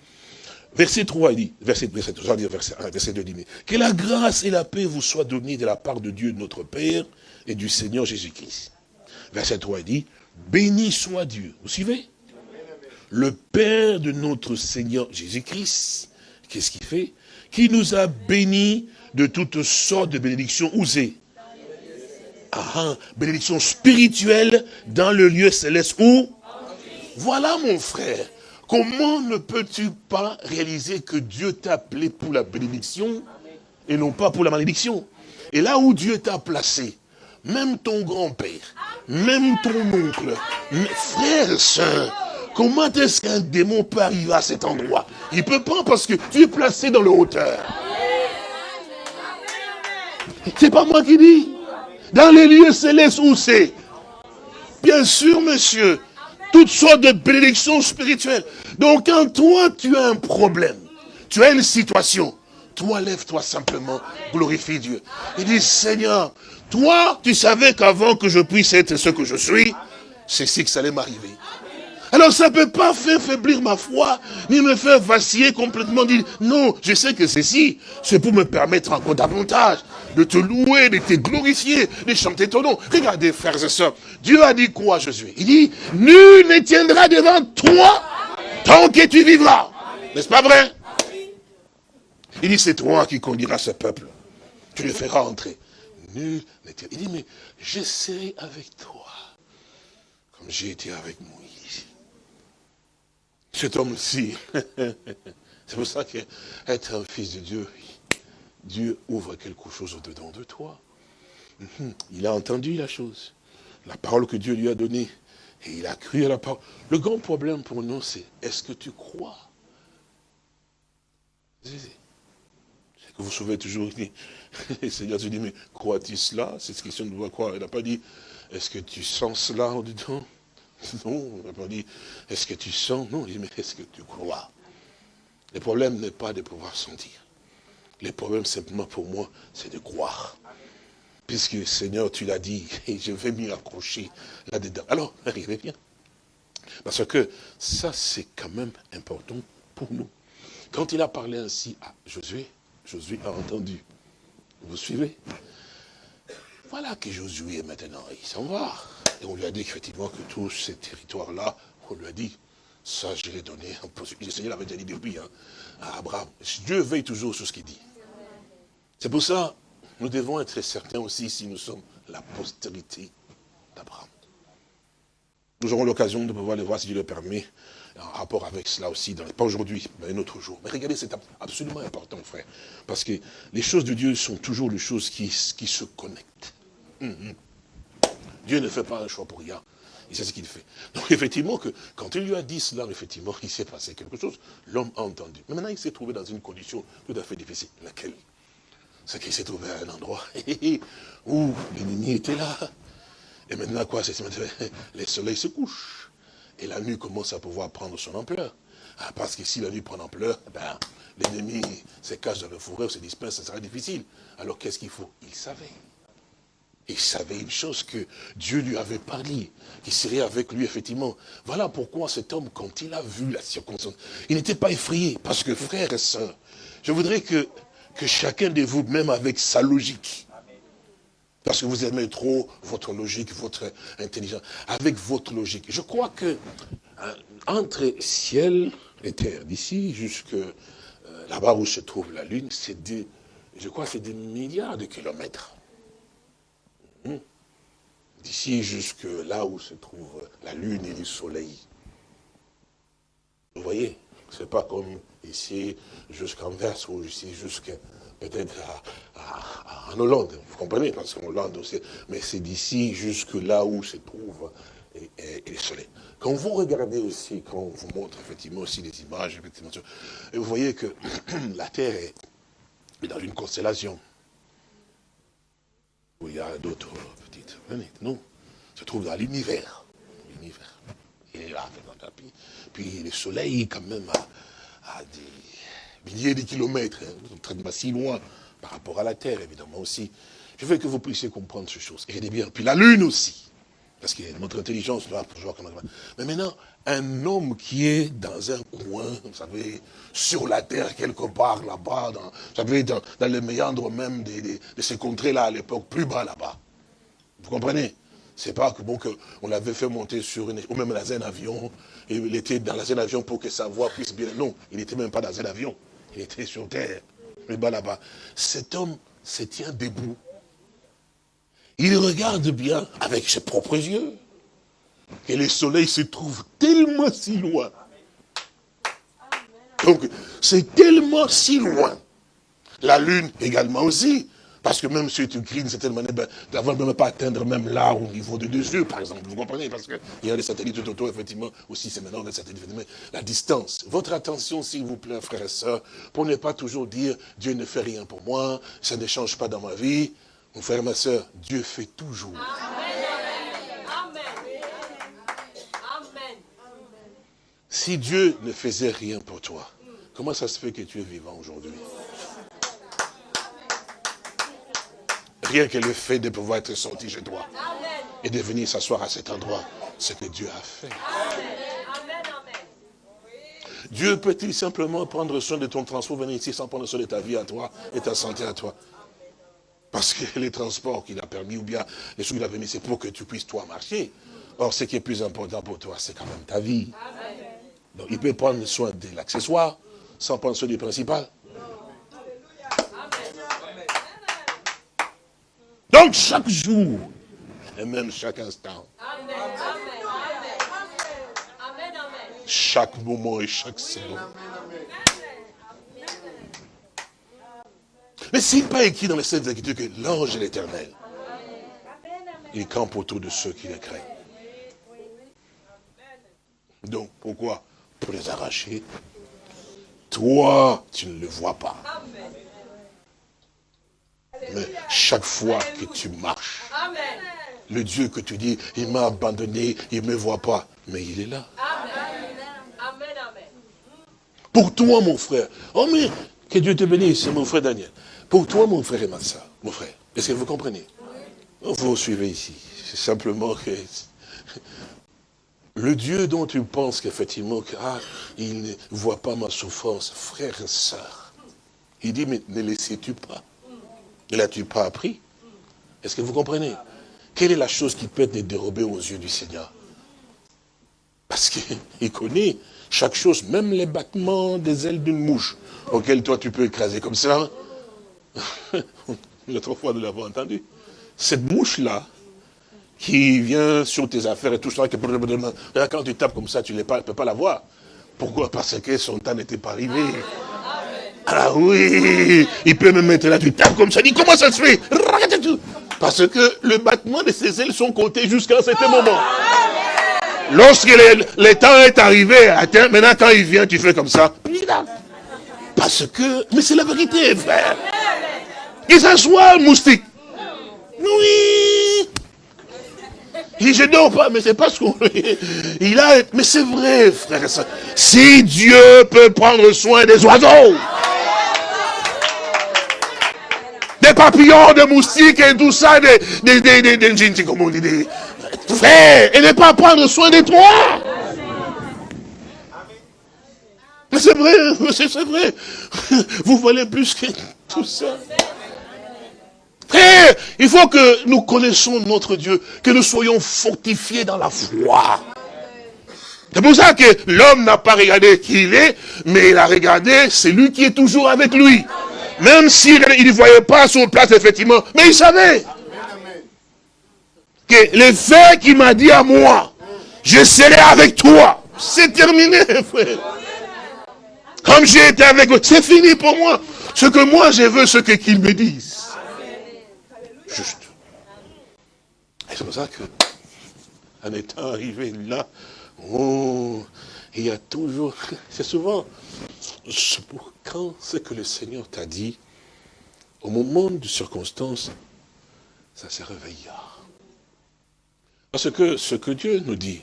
Verset 3, il dit, verset, verset, dire verset 1, verset 2, il dit, que la grâce et la paix vous soient données de la part de Dieu notre Père et du Seigneur Jésus-Christ. Verset 3, il dit, béni soit Dieu. Vous suivez? Le Père de notre Seigneur Jésus-Christ, qu'est-ce qu'il fait? Qui nous a bénis de toutes sortes de bénédictions osées. Ah, ah, bénédictions spirituelles dans le lieu céleste où? Voilà mon frère. Comment ne peux-tu pas réaliser que Dieu t'a appelé pour la bénédiction et non pas pour la malédiction? Et là où Dieu t'a placé, même ton grand-père, même ton oncle, frère, soeur, comment est-ce qu'un démon peut arriver à cet endroit? Il ne peut pas parce que tu es placé dans le hauteur. C'est pas moi qui dis. Dans les lieux célestes où c'est. Bien sûr, monsieur. Toutes sortes de bénédictions spirituelles. Donc quand toi, tu as un problème, tu as une situation, toi, lève-toi simplement, glorifie Dieu. Il dit, Seigneur, toi, tu savais qu'avant que je puisse être ce que je suis, c'est ce que ça allait m'arriver. Alors ça ne peut pas faire faiblir ma foi, ni me faire vaciller complètement, dire, non, je sais que ceci, c'est pour me permettre encore davantage de te louer, de te glorifier, de chanter ton nom. Regardez, frères et sœurs, Dieu a dit quoi, Jésus Il dit, nul ne tiendra devant toi tant que tu vivras. N'est-ce pas vrai? Il dit, c'est toi qui conduiras ce peuple. Tu le feras entrer. Nul ne Il dit, mais je serai avec toi, comme j'ai été avec moi cet homme-ci. C'est pour ça qu'être un fils de Dieu, Dieu ouvre quelque chose au-dedans de toi. Mhm. Il a entendu la chose, la parole que Dieu lui a donnée, et il a cru à la parole. Le grand problème pour nous, c'est est-ce que tu crois? C'est que vous sauvez toujours, le Seigneur te dit, mais crois-tu cela? C'est ce question de croire. Il n'a pas dit, est-ce que tu sens cela au-dedans non, on dit, est-ce que tu sens? Non, il dit, mais est-ce que tu crois? Le problème n'est pas de pouvoir sentir. Le problème simplement pour moi, c'est de croire. Puisque Seigneur, tu l'as dit, et je vais m'y accrocher là-dedans. Alors, arrivez bien. Parce que ça, c'est quand même important pour nous. Quand il a parlé ainsi à Josué, Josué a entendu. Vous suivez? Voilà que Josué maintenant, il s'en va. Et on lui a dit effectivement que tous ces territoires-là, on lui a dit, ça je l'ai donné Le Seigneur l'avait déjà dit depuis hein, à Abraham. Dieu veille toujours sur ce qu'il dit. C'est pour ça, nous devons être certains aussi si nous sommes la postérité d'Abraham. Nous aurons l'occasion de pouvoir le voir, si Dieu le permet, en rapport avec cela aussi, pas aujourd'hui, mais un autre jour. Mais regardez, c'est absolument important, frère. Parce que les choses de Dieu sont toujours les choses qui, qui se connectent. Hum, hum. Dieu ne fait pas un choix pour rien. Il sait ce qu'il fait. Donc effectivement, quand il lui a dit cela, effectivement, il s'est passé quelque chose. L'homme a entendu. Mais maintenant, il s'est trouvé dans une condition tout à fait difficile. Laquelle? C'est qu'il s'est trouvé à un endroit où l'ennemi était là. Et maintenant, quoi C'est le soleil se couche. Et la nuit commence à pouvoir prendre son ampleur. Ah, parce que si la nuit prend ampleur, ben, l'ennemi se cache dans le fourré ou se disperse, ça sera difficile. Alors qu'est-ce qu'il faut? Il savait. Il savait une chose que Dieu lui avait parlé, qu'il serait avec lui, effectivement. Voilà pourquoi cet homme, quand il a vu la circonstance, il n'était pas effrayé. Parce que, frères et sœurs, je voudrais que, que chacun de vous, même avec sa logique, parce que vous aimez trop votre logique, votre intelligence, avec votre logique. Je crois que euh, entre ciel et terre, d'ici jusque euh, là-bas où se trouve la Lune, c'est des, je crois c'est des milliards de kilomètres. D'ici jusque là où se trouve la lune et le soleil. Vous voyez, c'est pas comme ici jusqu'en Verse ou ici jusqu'à peut-être en Hollande, vous comprenez, parce qu'en Hollande aussi, mais c'est d'ici jusque là où se trouve le soleil. Quand vous regardez aussi, quand on vous montre effectivement aussi les images, et vous voyez que la Terre est dans une constellation il y a d'autres petites. Non, se trouve dans l'univers. L'univers. Il est là, puis, puis le soleil, quand même, a, des milliers de kilomètres, hein, très si loin par rapport à la Terre, évidemment aussi. Je veux que vous puissiez comprendre ces choses. Et bien. Puis la Lune aussi. Parce que notre intelligence doit toujours... Mais maintenant, un homme qui est dans un coin, vous savez, sur la terre quelque part là-bas, vous savez, dans, les méandres même de, de ces contrées-là à l'époque, plus bas là-bas. Vous comprenez? C'est pas que bon qu'on l'avait fait monter sur une, ou même dans un avion, et il était dans un avion pour que sa voix puisse bien. Non, il n'était même pas dans un avion. Il était sur terre, plus bas là-bas. Cet homme se tient debout. Il regarde bien avec ses propres yeux que le soleil se trouve tellement si loin. Donc, c'est tellement si loin. La lune également aussi. Parce que même si tu cries d'une certaine manière, ben, d'avoir même pas atteindre même là au niveau de deux yeux, par exemple. Vous comprenez? Parce qu'il y a des satellites tout autour, effectivement, aussi c'est maintenant des satellites, mais la distance. Votre attention, s'il vous plaît, frères et sœurs, pour ne pas toujours dire, Dieu ne fait rien pour moi, ça ne change pas dans ma vie. Mon frère, ma soeur, Dieu fait toujours. Si Dieu ne faisait rien pour toi, comment ça se fait que tu es vivant aujourd'hui? Rien que le fait de pouvoir être sorti chez toi et de venir s'asseoir à cet endroit, ce que Dieu a fait. Dieu peut-il simplement prendre soin de ton transport, venir ici sans prendre soin de ta vie à toi et ta santé à toi? Parce que les transports qu'il a permis, ou bien les choses qu'il a permis, c'est pour que tu puisses toi marcher. Or, ce qui est plus important pour toi, c'est quand même ta vie. Donc il peut prendre soin de l'accessoire sans prendre soin du principal. Donc chaque jour, et même chaque instant, chaque moment et chaque seconde. Mais s'il n'est pas écrit dans les Saintes Écritures que l'ange est l'éternel, il campe autour de ceux qui le craignent. Donc, pourquoi pour les arracher. Toi, tu ne le vois pas. Mais chaque fois que tu marches, le Dieu que tu dis, il m'a abandonné, il ne me voit pas, mais il est là. Pour toi, mon frère, oh mais, que Dieu te bénisse, mon frère Daniel. Pour toi, mon frère et ma soeur, mon frère, est-ce que vous comprenez? Vous suivez ici. C'est simplement que le Dieu dont tu penses qu'effectivement, ah, il ne voit pas ma souffrance, frère et sœur. Il dit, mais ne le sais-tu pas? Ne l'as-tu pas appris? Est-ce que vous comprenez? Quelle est la chose qui peut être dérobée aux yeux du Seigneur? Parce qu'il connaît chaque chose, même les battements des ailes d'une mouche, auxquelles toi tu peux écraser comme ça. L'autre fois, nous l'avons entendu. Cette mouche-là, qui vient sur tes affaires et tout ça, quand tu tapes comme ça, tu ne peux pas la voir. Pourquoi? Parce que son temps n'était pas arrivé. Ah oui, il peut me mettre là, tu tapes comme ça, dis comment ça se fait? Parce que le battement de ses ailes sont comptés jusqu'à un certain moment. Lorsque le, temps est arrivé, maintenant quand il vient, tu fais comme ça. Parce que, mais c'est la vérité, frère. Qu'il s'assoit, moustique. Oui. Il dit, je dors pas, mais c'est pas ce qu'on... Il a... Mais c'est vrai, frère. Si Dieu peut prendre soin des oiseaux, des papillons, des moustiques et tout ça, des... des, des, des, comment on dit, des... Frère, et ne pas prendre soin de toi. Mais c'est vrai, c'est vrai. Vous voulez plus que tout ça. Frère, il faut que nous connaissions notre Dieu, que nous soyons fortifiés dans la foi. C'est pour ça que l'homme n'a pas regardé qui il est, mais il a regardé celui qui est toujours avec lui. Même s'il ne voyait pas son place, effectivement, mais il savait que le fait qu'il m'a dit à moi, je serai avec toi, c'est terminé, frère. Comme j'ai été avec vous, c'est fini pour moi. Ce que moi je veux, ce qu'il me dise juste. Et c'est pour ça que, en étant arrivé là, oh, il y a toujours, c'est souvent, quand c'est que le Seigneur t'a dit, au moment de circonstance, ça se réveilla. Parce que ce que Dieu nous dit,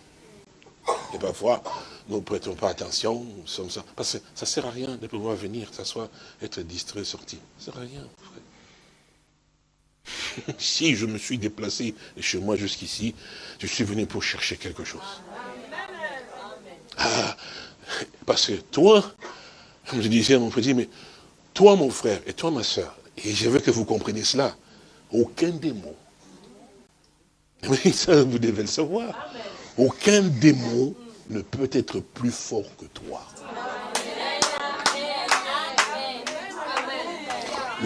et parfois, nous ne prêtons pas attention, nous sommes ça. Parce que ça ne sert à rien de pouvoir venir, s'asseoir, être distrait, sorti. Ça ne sert à rien, frère. si je me suis déplacé chez moi jusqu'ici, je suis venu pour chercher quelque chose. Ah, parce que toi, comme je disais à mon petit, mais toi mon frère et toi ma soeur, et je veux que vous compreniez cela, aucun démon, mais ça vous devez le savoir, aucun démon ne peut être plus fort que toi.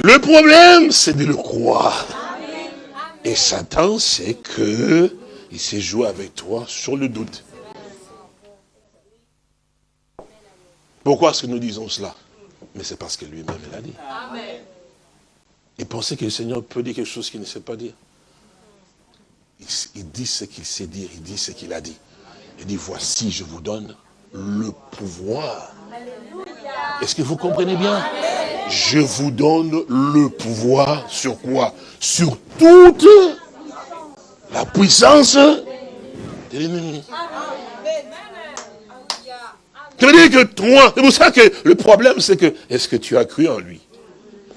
Le problème, c'est de le croire. Et Satan sait que il s'est joué avec toi sur le doute. Pourquoi est-ce que nous disons cela? Mais c'est parce que lui-même l'a dit. Il pensait que le Seigneur peut dire quelque chose qu'il ne sait pas dire. Il, dit ce qu'il sait dire, il dit ce qu'il a dit. Il dit, voici, je vous donne le pouvoir. Est-ce que vous comprenez bien? Je vous donne le pouvoir sur quoi? Sur toute la puissance de l'ennemi. Dire que toi, c'est pour ça que le problème c'est que, est-ce que tu as cru en lui?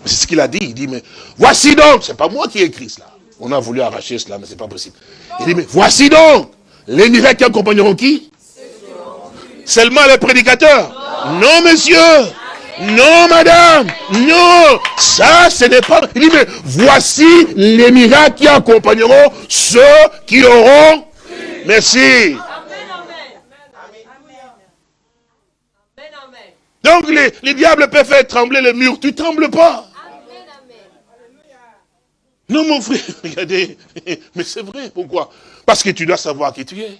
C'est ce qu'il a dit, il dit, mais voici donc, c'est pas moi qui ai écrit cela. On a voulu arracher cela, mais c'est pas possible. Il dit, mais voici donc les miracles qui accompagneront qui? Seulement les prédicateurs Non, monsieur non, madame, non, ça, ce n'est pas... Il dit, mais voici les miracles qui accompagneront ceux qui auront... Merci. Donc les, les diables peuvent faire trembler les murs, tu trembles pas. Non, mon frère, regardez, mais c'est vrai, pourquoi? Parce que tu dois savoir qui tu es.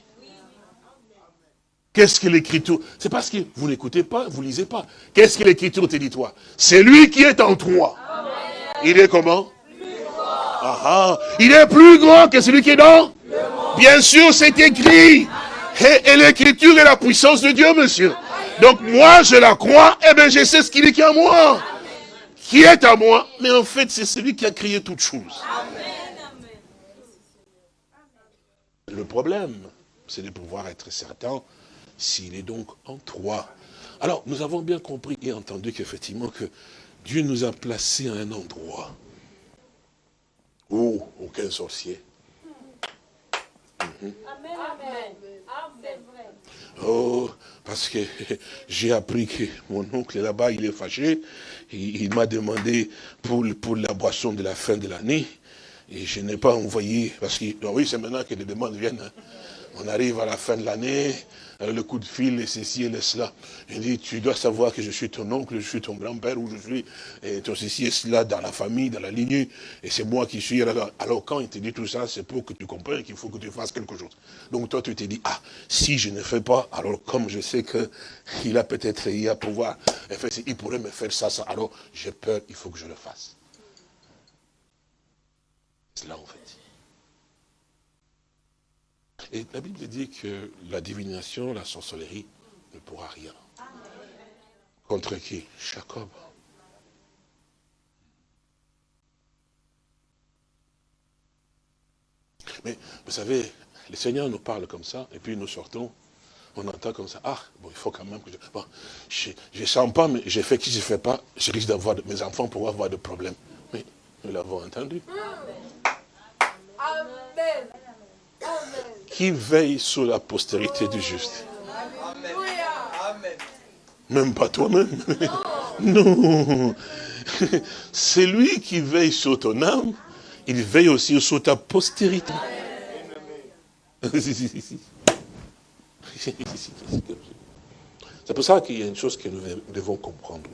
Qu'est-ce que l'écriture? C'est parce que vous n'écoutez pas, vous lisez pas. Qu'est-ce que l'écriture te dit, toi? C'est lui qui est en toi. Il est comment? Ah, ah, Il est plus grand que celui qui est dans? Bien sûr, c'est écrit. Et, et l'écriture est la puissance de Dieu, monsieur. Donc moi, je la crois, et eh bien je sais ce qu'il est en moi qui est à moi, mais en fait, c'est celui qui a créé toutes choses. Le problème, c'est de pouvoir être certain s'il est donc en toi. Alors, nous avons bien compris et entendu qu'effectivement, que Dieu nous a placés à un endroit où? Aucun sorcier. Mhm. Oh, parce que j'ai appris que mon oncle là-bas, il est fâché. Il, m'a demandé pour, pour la boisson de la fin de l'année. Et je n'ai pas envoyé, parce que, oui, c'est maintenant que les demandes viennent. Hein. On arrive à la fin de l'année, le coup de fil, et ceci et cela. Il dit, tu dois savoir que je suis ton oncle, je suis ton grand-père, ou je suis ton ceci et cela dans la famille, dans la lignée, et c'est moi qui suis. Alors quand il te dit tout ça, c'est pour que tu comprennes qu'il faut que tu fasses quelque chose. Donc toi, tu te dis, ah, si je ne fais pas, alors comme je sais qu'il a peut-être, il a pouvoir, il pourrait me faire ça, ça, alors j'ai peur, il faut que je le fasse. C'est là en fait. Et la Bible dit que la divination, la sorcellerie ne pourra rien. Contre qui? Jacob. Mais vous savez, le Seigneur nous parle comme ça, et puis nous sortons, on entend comme ça, ah, bon, il faut quand même que je... Bon, je ne sens pas, mais j'ai fait qui je ne fais pas, je risque d'avoir, mes enfants pour avoir des problèmes. Mais nous l'avons entendu. Amen qui veille sur la postérité du juste. Même pas toi-même. Non. C'est lui qui veille sur ton âme. Il veille aussi sur ta postérité. C'est pour ça qu'il y a une chose que nous devons comprendre.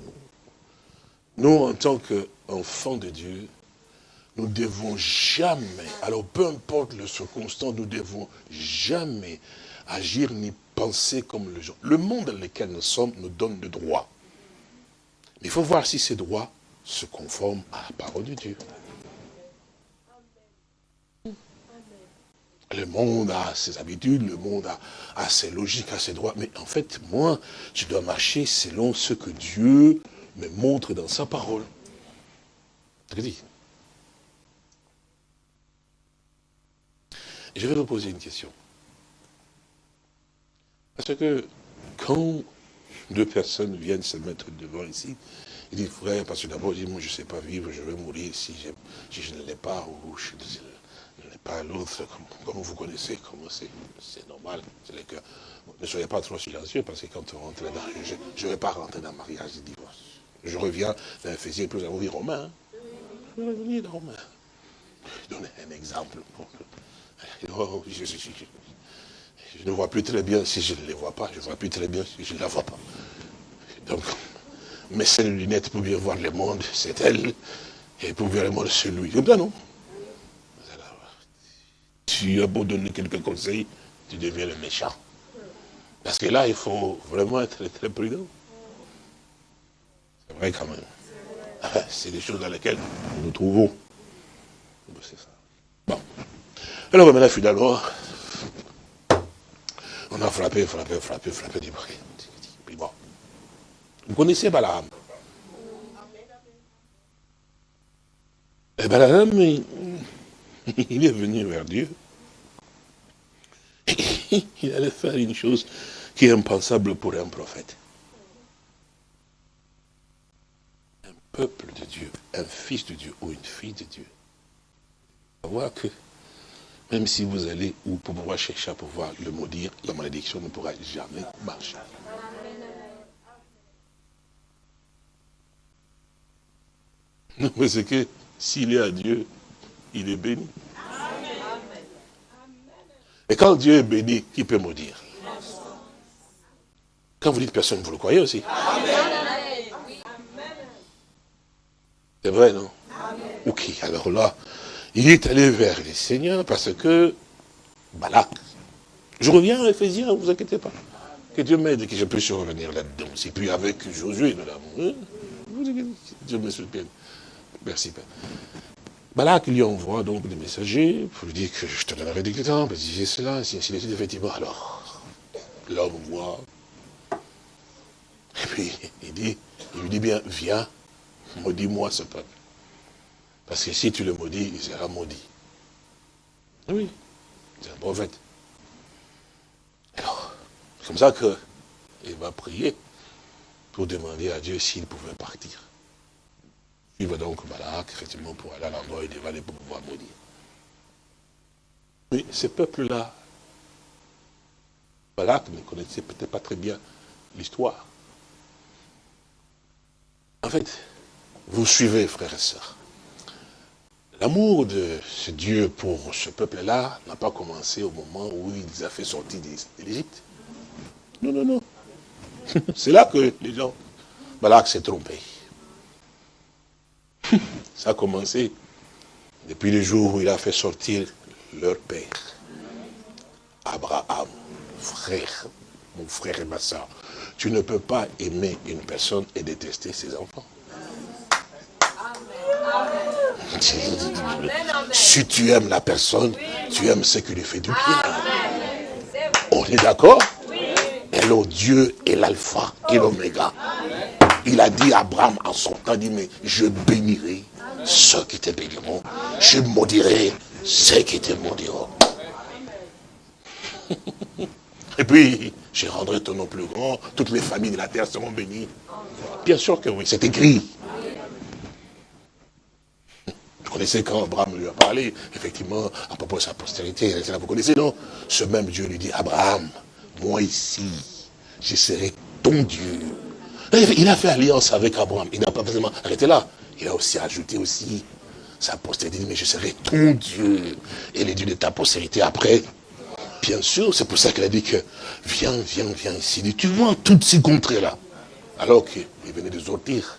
Nous, en tant qu'enfants de Dieu, nous devons jamais, alors peu importe le circonstance, nous devons jamais agir ni penser comme le gens. Le monde dans lequel nous sommes nous donne le droit. Mais il faut voir si ces droits se conforment à la parole de Dieu. Le monde a ses habitudes, le monde a, ses logiques, a ses droits. Mais en fait, moi, je dois marcher selon ce que Dieu me montre dans sa parole. Je vais vous poser une question. Parce que quand deux personnes viennent se mettre devant ici, ils disent, frère, parce que d'abord, ils disent, moi je ne sais pas vivre, je vais mourir si je, je ne l'ai pas, ou je ne l'ai pas l'autre, comme, vous connaissez, comment c'est normal, c'est le. Ne soyez pas trop silencieux, parce que quand on rentre dans, je ne vais pas rentrer dans le mariage de divorce. Je reviens dans Ephésiens, plus vous Romain. Hein. Je vais revenir dans Romain. Je donne un exemple. Oh, je, ne vois plus très bien si je ne les vois pas. Je ne vois plus très bien si je ne la vois pas. Donc, mais ces lunettes pour bien voir le monde, c'est elle. Et pour voir le monde, c'est lui. Non? Tu as beau donner quelques conseils, tu deviens le méchant. Parce que là, il faut vraiment être très prudent. C'est vrai quand même. Ah, c'est des choses dans lesquelles nous nous trouvons. C'est ça. Bon. Alors maintenant, finalement, on a frappé, frappé, frappé, frappé du bon. Vous connaissez Balaam? Et Balaam, il est venu vers Dieu. Il allait faire une chose qui est impensable pour un prophète. Un peuple de Dieu, un fils de Dieu ou une fille de Dieu. Voir que même si vous allez ou pour pouvoir chercher à pouvoir le maudire, la malédiction ne pourra jamais marcher. Non, c'est que s'il est à Dieu, il est béni. Et quand Dieu est béni, qui peut maudire? Quand vous dites personne, vous le croyez aussi? C'est vrai, non? Ok, alors là, il est allé vers les seigneurs parce que Balak. Je reviens à Ephésiens, ne vous inquiétez pas. Que Dieu m'aide que je puisse revenir là-dedans. Et puis avec Josué, madame. Dieu me soutienne. Merci, Père. Balak lui envoie donc des messagers pour lui dire que je te donnerai des temps, j'ai cela, ainsi de suite, effectivement. Alors, l'homme voit. Et puis, il dit, il lui dit bien, viens, maudis-moi ce peuple. Parce que si tu le maudis, il sera maudit. Oui, c'est un prophète. Alors, c'est comme ça qu'il va prier pour demander à Dieu s'il pouvait partir. Il va donc Balak, effectivement, pour aller à l'endroit où il aller pour pouvoir maudire. Mais ce peuple-là, Balak ne connaissait peut-être pas très bien l'histoire. En fait, vous suivez, frères et sœurs. L'amour de ce Dieu pour ce peuple-là n'a pas commencé au moment où il les a fait sortir d'Égypte. Non, non, non. C'est là que les gens, Balak s'est trompé. Ça a commencé depuis le jour où il a fait sortir leur père. Abraham, frère, mon frère et ma soeur. Tu ne peux pas aimer une personne et détester ses enfants. Si tu aimes la personne, tu aimes ce qui lui fait du bien. On est d'accord? Hello, Dieu est l'alpha et l'oméga. Il a dit à Abraham en son temps, dit, mais je bénirai ceux qui te béniront. Je maudirai ceux qui te maudiront. Et puis, je rendrai ton nom plus grand, toutes les familles de la terre seront bénies. Bien sûr que oui, c'est écrit. Vous connaissez quand Abraham lui a parlé, effectivement, à propos de sa postérité, vous connaissez, non? Ce même Dieu lui dit, Abraham, moi ici, je serai ton Dieu. Il a fait alliance avec Abraham. Il n'a pas forcément arrêté là. Il a aussi ajouté aussi sa postérité. mais je serai ton Dieu. Et les dieux de ta postérité après. Bien sûr, c'est pour ça qu'il a dit que viens, viens, viens ici. Tu vois toutes ces contrées-là. Alors qu'il venait de sortir.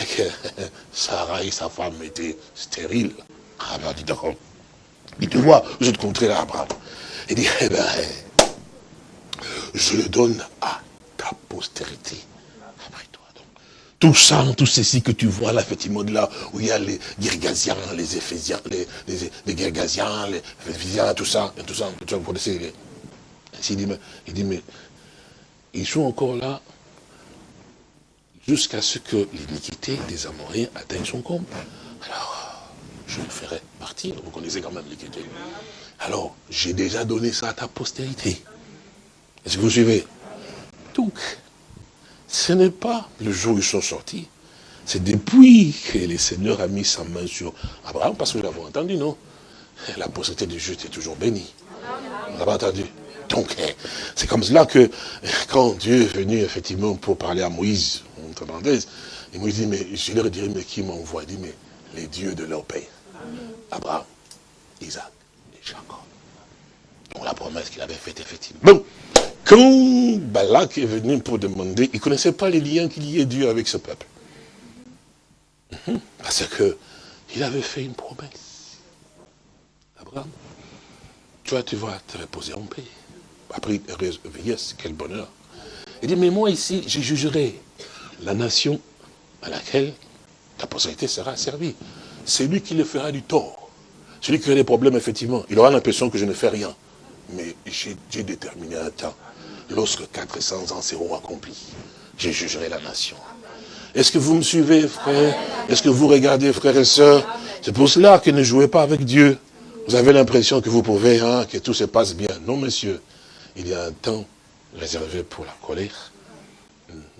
Et que Sarah et sa femme étaient stériles. Abraham dit, d'accord. Il te vois, vous êtes contrées-là, Abraham. Il dit, eh ben, je le donne à ta postérité. Tout ça, tout ceci que tu vois là, effectivement, là où il y a les Girgasiens, les Éphésiens, les, les, les Girgasiens, les Éphésiens, tout ça, tout ça, tout ça, vous connaissez. Il dit, il dit, mais ils sont encore là jusqu'à ce que l'iniquité des Amoréens atteigne son comble. Alors, je le ferai partir. Vous connaissez quand même l'écriture. Alors, j'ai déjà donné ça à ta postérité. Est-ce que vous suivez? Donc, ce n'est pas le jour où ils sont sortis. C'est depuis que le Seigneur a mis sa main sur Abraham, parce que nous l'avons entendu, non? La postérité du juste est toujours bénie. Vous l'avez entendu? Donc, eh, c'est comme cela que quand Dieu est venu effectivement pour parler à Moïse, entre parenthèses, et Moïse dit, mais je leur dirai, mais qui m'envoie? Il dit, mais les dieux de leur père. Abraham, Isaac et Jacob. Donc la promesse qu'il avait faite, effectivement. Bon, quand Balak est venu pour demander, il ne connaissait pas les liens qu'il y ait Dieu avec ce peuple. Mhm. Parce que il avait fait une promesse. Abraham, toi tu vas te reposer en paix. Après, yes, quel bonheur. Il dit, mais moi ici, je jugerai la nation à laquelle ta postérité sera servie. C'est lui qui le fera du tort. Celui qui a des problèmes, effectivement, il aura l'impression que je ne fais rien. Mais j'ai déterminé un temps. Lorsque 400 ans seront accomplis, je jugerai la nation. Est-ce que vous me suivez, frère? Est-ce que vous regardez, frères et sœurs? C'est pour cela que ne jouez pas avec Dieu. Vous avez l'impression que vous pouvez, hein, que tout se passe bien. Non, monsieur. Il y a un temps réservé pour la colère,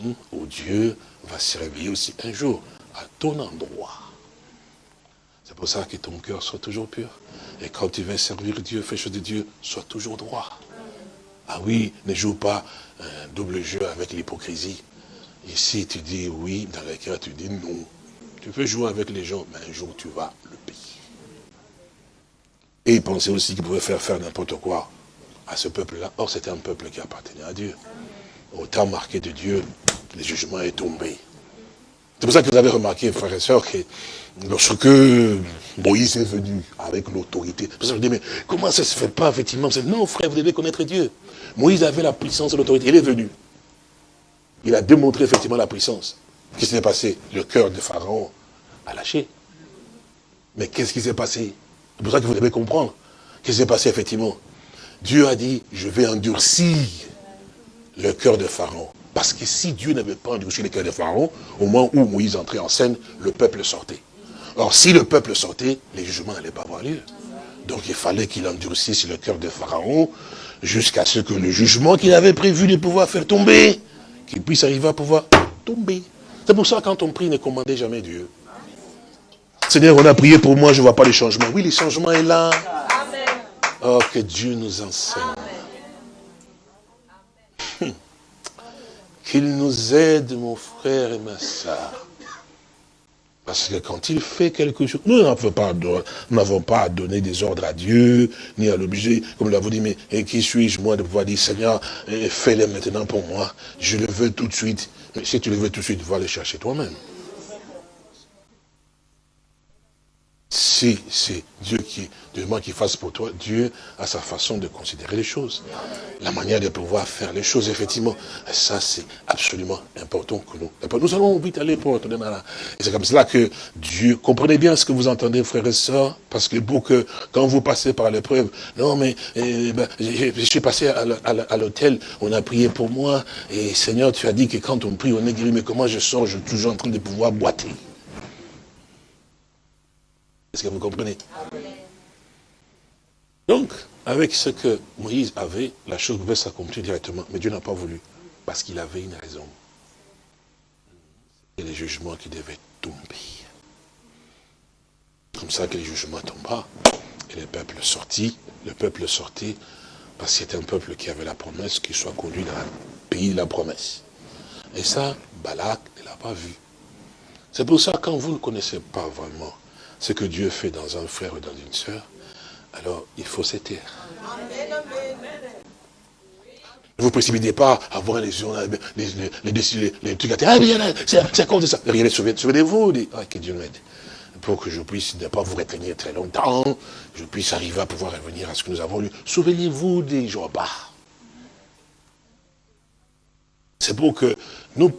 où Dieu va se réveiller aussi un jour à ton endroit. C'est pour ça que ton cœur soit toujours pur. Et quand tu vas servir Dieu, fais chose de Dieu, sois toujours droit. Ah oui, ne joue pas un double jeu avec l'hypocrisie. Ici, tu dis oui, dans le cœur, tu dis non. Tu peux jouer avec les gens, mais un jour, tu vas le payer. Et il pensait aussi qu'il pouvait faire faire n'importe quoi à ce peuple-là. Or, c'était un peuple qui appartenait à Dieu. Au temps marqué de Dieu, le jugement est tombé. C'est pour ça que vous avez remarqué, frères et sœurs, que lorsque Moïse est venu avec l'autorité, vous me dites, mais comment ça ne se fait pas, effectivement? Non, frère, vous devez connaître Dieu. Moïse avait la puissance et l'autorité. Il est venu. Il a démontré effectivement la puissance. Qu'est-ce qui s'est passé? Le cœur de Pharaon a lâché. Mais qu'est-ce qui s'est passé? C'est pour ça que vous devez comprendre. Qu'est-ce qui s'est passé effectivement? Dieu a dit, je vais endurcir le cœur de Pharaon. Parce que si Dieu n'avait pas endurci le cœur de Pharaon, au moment où Moïse entrait en scène, le peuple sortait. Or, si le peuple sortait, les jugements n'allaient pas avoir lieu. Donc, il fallait qu'il endurcisse le cœur de Pharaon jusqu'à ce que le jugement qu'il avait prévu de pouvoir faire tomber, qu'il puisse arriver à pouvoir tomber. C'est pour ça, quand on prie, ne commandez jamais Dieu. Seigneur, on a prié pour moi, je ne vois pas le changement. Oui, le changement est là. Oh, que Dieu nous enseigne. Qu'il nous aide, mon frère et ma soeur. Parce que quand il fait quelque chose, nous n'avons pas, à donner des ordres à Dieu, ni à l'obliger, comme l'avons dit, mais qui suis-je moi de pouvoir dire, Seigneur, fais-le maintenant pour moi, je le veux tout de suite. Mais si tu le veux tout de suite, va le chercher toi-même. Si c'est Dieu qui demande qu'il fasse pour toi, Dieu a sa façon de considérer les choses. La manière de pouvoir faire les choses, effectivement. Ça, c'est absolument important que nous. Nous allons vite aller pour retourner là. Et c'est comme cela que Dieu, comprenez bien ce que vous entendez, frères et sœurs, parce que pour que, quand vous passez par l'épreuve, non mais, eh ben, je suis passé à l'hôtel, on a prié pour moi, et Seigneur, tu as dit que quand on prie, on est guéri, mais comment je sors, je suis toujours en train de pouvoir boiter. Est-ce que vous comprenez? Donc, avec ce que Moïse avait, la chose pouvait s'accomplir directement. Mais Dieu n'a pas voulu, parce qu'il avait une raison. Et les jugements qui devaient tomber. Comme ça que les jugements tombent. Et le peuple sortit, le peuple sortit, parce que c'était un peuple qui avait la promesse qu'il soit conduit dans le pays de la promesse. Et ça, Balak ne l'a pas vu. C'est pour ça, quand vous ne connaissez pas vraiment ce que Dieu fait dans un frère ou dans une sœur, alors il faut se taire. Ne vous précipitez pas à voir les gens, les, les, les, les trucs à ah, c'est à cause de ça. Souvenez-vous, ah, que Dieu m'aide. Pour que je puisse ne pas vous retenir très longtemps, je puisse arriver à pouvoir revenir à ce que nous avons lu. Souvenez-vous des Job. C'est pour que nous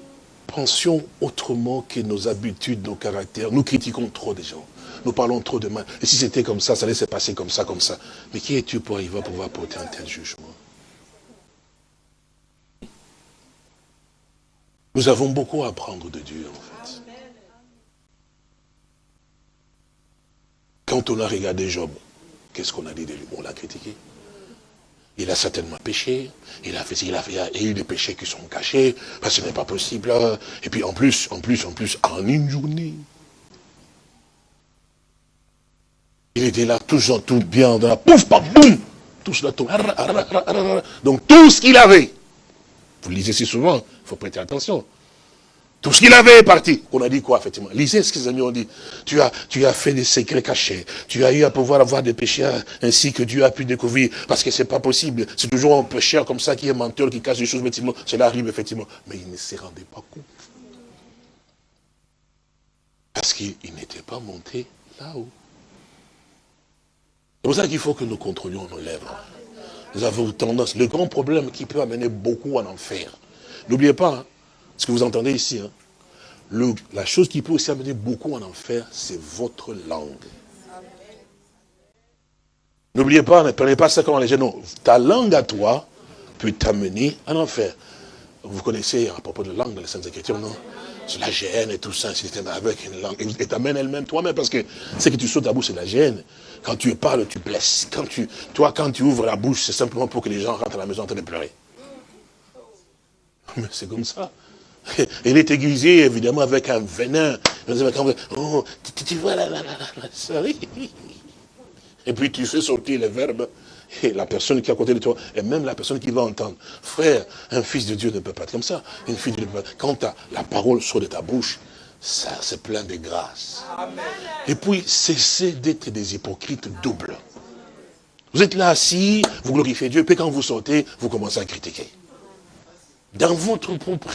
pensions autrement que nos habitudes, nos caractères. Nous critiquons trop des gens. Nous parlons trop de mal. Et si c'était comme ça, ça allait se passer comme ça, comme ça. Mais qui es-tu pour arriver à pouvoir porter un tel jugement? Nous avons beaucoup à apprendre de Dieu, en fait. quand on a regardé Job, qu'est-ce qu'on a dit de lui? On l'a critiqué. Il a certainement péché, il a fait, il a il a eu des péchés qui sont cachés, parce ce n'est pas possible. Et puis en plus, en plus, en plus, en une journée, il était là, toujours tout bien, dans la pouf, paf, boum, tout cela tombe. Donc tout ce qu'il avait, vous lisez si souvent, il faut prêter attention. Tout ce qu'il avait est parti. On a dit quoi, effectivement? Lisez ce que les amis ont dit. Tu as, tu as fait des secrets cachés. Tu as eu à pouvoir avoir des péchés ainsi que Dieu a pu découvrir. Parce que c'est pas possible. C'est toujours un pécheur comme ça qui est menteur, qui cache des choses, effectivement. Cela arrive, effectivement. Mais il ne s'est rendu pas compte. Parce qu'il n'était pas monté là-haut. C'est pour ça qu'il faut que nous contrôlions nos lèvres. Nous avons tendance, le grand problème qui peut amener beaucoup en enfer. N'oubliez pas, hein, ce que vous entendez ici, hein, la chose qui peut aussi amener beaucoup en enfer, c'est votre langue. N'oubliez pas, ne prenez pas ça comme les. Non, ta langue à toi peut t'amener en enfer. Vous connaissez à propos de langue dans les Saintes Écritures, non? C'est la gêne et tout ça, c'est avec une langue. Et t'amènes elle-même toi-même, parce que ce que tu sautes à bouche, c'est la gêne. Quand tu parles, tu blesses. Toi, quand tu ouvres la bouche, c'est simplement pour que les gens rentrent à la maison en train de pleurer. Mais c'est comme ça. Il est aiguisé, évidemment, avec un venin. Oh, tu, vois, là, là, là, Et puis tu fais sortir les verbes, et la personne qui est à côté de toi, et même la personne qui va entendre. Frère, un fils de Dieu ne peut pas être comme ça. Une fille de Dieu Quand la parole sort de ta bouche, ça, c'est plein de grâce. Et puis, cessez d'être des hypocrites doubles. Vous êtes là assis, vous glorifiez Dieu, puis quand vous sortez, vous commencez à critiquer. Dans votre propre...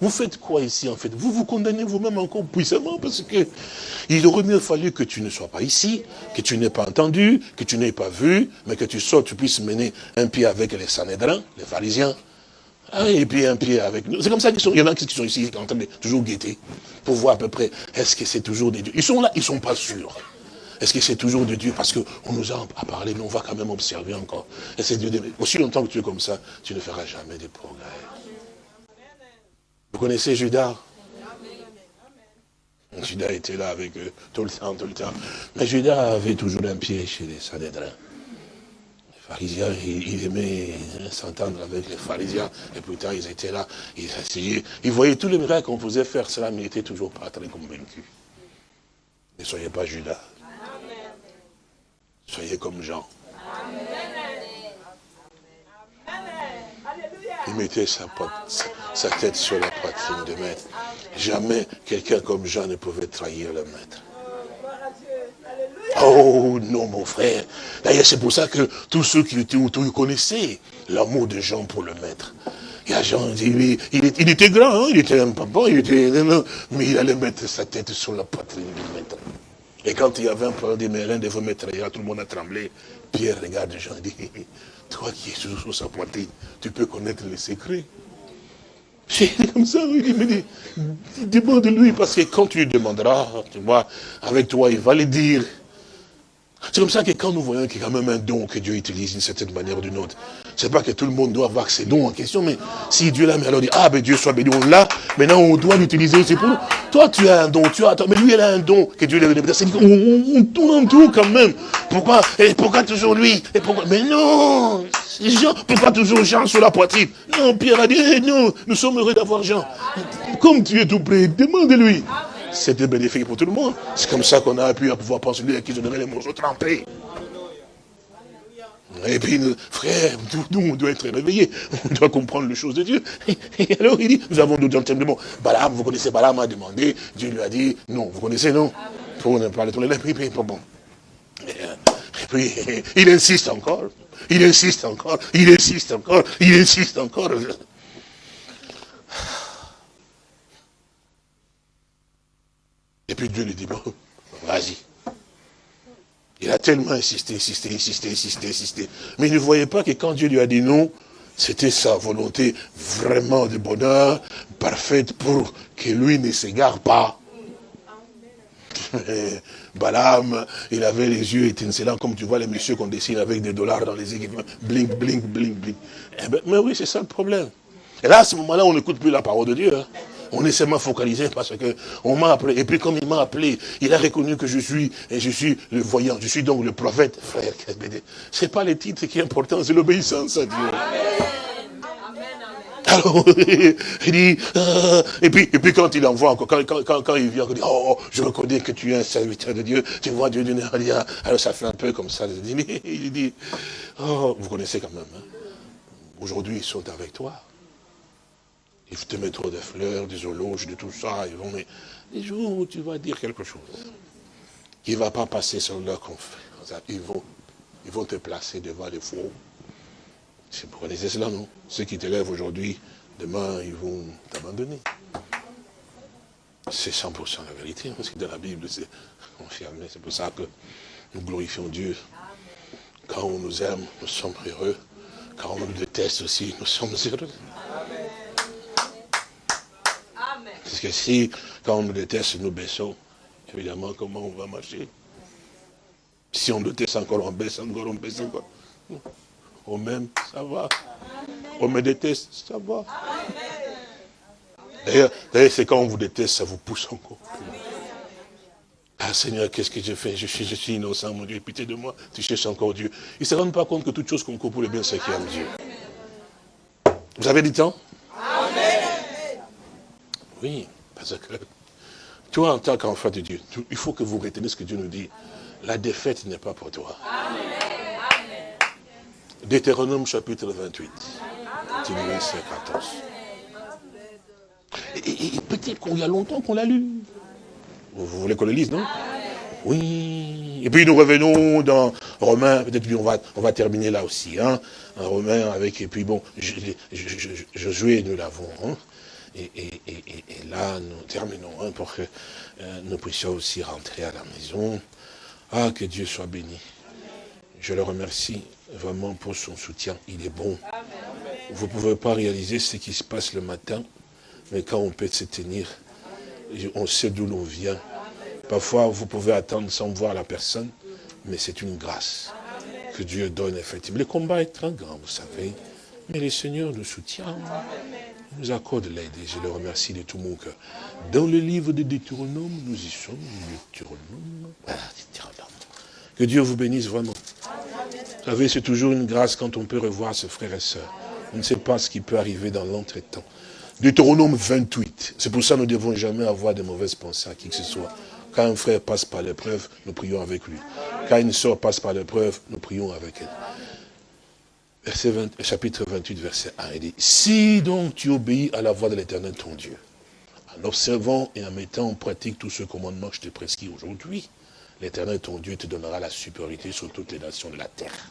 Vous faites quoi ici en fait? Vous vous condamnez vous-même encore puissamment parce que il aurait mieux fallu que tu ne sois pas ici, que tu n'aies pas entendu, que tu n'aies pas vu, mais que tu sortes, tu puisses mener un pied avec les Sanhédrins, les pharisiens, ah, et puis un pied avec nous. C'est comme ça qu'ils sont. Il y en a qui sont ici en train de toujours guetter pour voir à peu près est-ce que c'est toujours des dieux. Ils sont là, ils ne sont pas sûrs. Est-ce que c'est toujours de Dieu Parce qu'on nous a parlé, mais on va quand même observer encore. Dieu. Aussi longtemps que tu es comme ça, tu ne feras jamais de progrès. Vous connaissez Judas? Judas était là avec eux tout le temps, tout le temps. Mais Judas avait toujours un pied chez les Sanhédrins. Pharisiens, il, aimait s'entendre avec les pharisiens. Et plus tard, ils étaient là, ils. Ils voyaient tous les miracles qu'on faisait faire cela, mais ils n'étaient toujours pas très convaincus. Ne soyez pas Judas. Soyez comme Jean. Il mettait sa, sa, tête sur la poitrine de maître. Jamais quelqu'un comme Jean ne pouvait trahir le maître. Oh non, mon frère. D'ailleurs, c'est pour ça que tous ceux qui étaient autour connaissaient l'amour de Jean pour le maître. Il y a Jean, il, il, était grand, hein, il était un papa, il était, mais il allait mettre sa tête sur la poitrine du maître. Et quand il y avait un problème de Mélin de vous là, tout le monde a tremblé. Pierre regarde Jean et dit, toi qui es toujours sur sa poitrine, tu peux connaître les secrets. C'est comme ça, il me dit, demande-lui, parce que quand tu lui demanderas, tu vois, avec toi, il va le dire. C'est comme ça que quand nous voyons qu'il y a quand même un don que Dieu utilise d'une certaine manière ou d'une autre, c'est pas que tout le monde doit avoir ces dons en question, mais si Dieu l'a mis, alors dit, ah ben Dieu soit béni, on l'a, maintenant on doit l'utiliser, c'est pour nous. Toi tu as un don, tu as, mais lui il a un don que Dieu lui a donné. On, tourne en tout quand même. Pourquoi? Pourquoi toujours lui? Et pourquoi, Mais non pourquoi toujours Jean sur la poitrine? Non, Pierre a dit, eh, non, nous sommes heureux d'avoir Jean. Comme tu es tout près, demande-lui. C'était bénéfique pour tout le monde. C'est comme ça qu'on a pu pouvoir penser à qui je donnerais les morceaux trempés. Et puis, frère, nous, on doit être réveillés. On doit comprendre les choses de Dieu. Et alors, il dit, nous avons d'autres bon, Balaam, vous connaissez, Balaam a demandé, Dieu lui a dit, non, vous connaissez, non? Pour ne les puis, puis, bon. Et puis, il insiste encore. Il insiste encore. Il insiste encore. Il insiste encore. Et puis Dieu lui dit, bon, vas-y. Il a tellement insisté, insisté, insisté, insisté, insisté. Mais il ne voyait pas que quand Dieu lui a dit non, c'était sa volonté vraiment de bonheur, parfaite pour que lui ne s'égare pas. Balaam, il avait les yeux étincelants, comme tu vois les messieurs qu'on dessine avec des dollars dans les équipements. Blink, blink, blink, blink. Eh ben, mais oui, c'est ça le problème. Et là, à ce moment-là, on n'écoute plus la parole de Dieu. Hein. On est seulement focalisé parce que on m'a appelé. Et puis comme il m'a appelé, il a reconnu que je suis, et je suis le voyant, je suis donc le prophète. Frère, c'est pas les titres qui est important, c'est l'obéissance à Dieu. Alors, il dit, euh, et, puis, et puis quand il envoie encore, quand, quand, quand, il vient, il dit, oh, je reconnais que tu es un serviteur de Dieu, tu vois Dieu d'une alors ça fait un peu comme ça. Il dit, oh, vous connaissez quand même, hein. aujourd'hui ils sont avec toi. Ils te mettront des fleurs, des horloges, de tout ça, ils vont, les jours où tu vas dire quelque chose, qui ne va pas passer sur leur confrère, ils vont, ils vont te placer devant les faux vous connaissez cela, non? Ceux qui te lèvent aujourd'hui, demain, ils vont t'abandonner. C'est 100% la vérité, hein, parce que dans la Bible, c'est confirmé. C'est pour ça que nous glorifions Dieu. Quand on nous aime, nous sommes heureux. Quand on nous déteste aussi, nous sommes heureux. Parce que si, quand on nous déteste, nous baissons, évidemment, comment on va marcher? Si on déteste encore, on baisse encore, on baisse encore. On m'aime, ça va. On me déteste, ça va. D'ailleurs, c'est quand on vous déteste, ça vous pousse encore Ah Seigneur, qu'est-ce que j'ai fait? Je suis, je suis innocent, mon Dieu, pitié de moi. Tu cherches encore Dieu. Ils ne se rendent pas compte que toute chose concourt pour le bien, c'est qui aime Dieu. Vous avez du temps? Oui, parce que toi, en tant qu'enfant de Dieu, il faut que vous reteniez ce que Dieu nous dit. La défaite n'est pas pour toi. Amen. Deutéronome chapitre 28, verset 14. Et, peut-être qu'il y a longtemps qu'on l'a lu. Vous, voulez qu'on le lise, non? Oui. Et puis nous revenons dans Romains, peut-être qu'on va, on va terminer là aussi, hein, un Romain avec, et puis bon, Josué, nous l'avons, hein, et, là, nous terminons hein, pour que euh, nous puissions aussi rentrer à la maison. Ah, que Dieu soit béni. Je le remercie vraiment pour son soutien. Il est bon. Vous ne pouvez pas réaliser ce qui se passe le matin, mais quand on peut se tenir, on sait d'où l'on vient. Parfois, vous pouvez attendre sans voir la personne, mais c'est une grâce que Dieu donne effectivement. Le combat est très grand, vous savez, mais le Seigneur nous soutient, accorde l'aide et je le remercie de tout mon cœur. Dans le livre de Deutéronome, nous y sommes, Deutéronome. Ah, que Dieu vous bénisse vraiment. Vous savez, c'est toujours une grâce quand on peut revoir ses frères et sœurs. On ne sait pas ce qui peut arriver dans l'entretemps. Deutéronome 28. C'est pour ça que nous ne devons jamais avoir de mauvaises pensées à qui que ce soit. Quand un frère passe par l'épreuve, nous prions avec lui. Quand une sœur passe par l'épreuve, nous prions avec elle. Verset chapitre 28, verset 1, il dit, Si donc tu obéis à la voix de l'éternel ton Dieu, en observant et en mettant en pratique tous ce commandements que je te prescris aujourd'hui, L'Éternel, ton Dieu, te donnera la supériorité sur toutes les nations de la terre.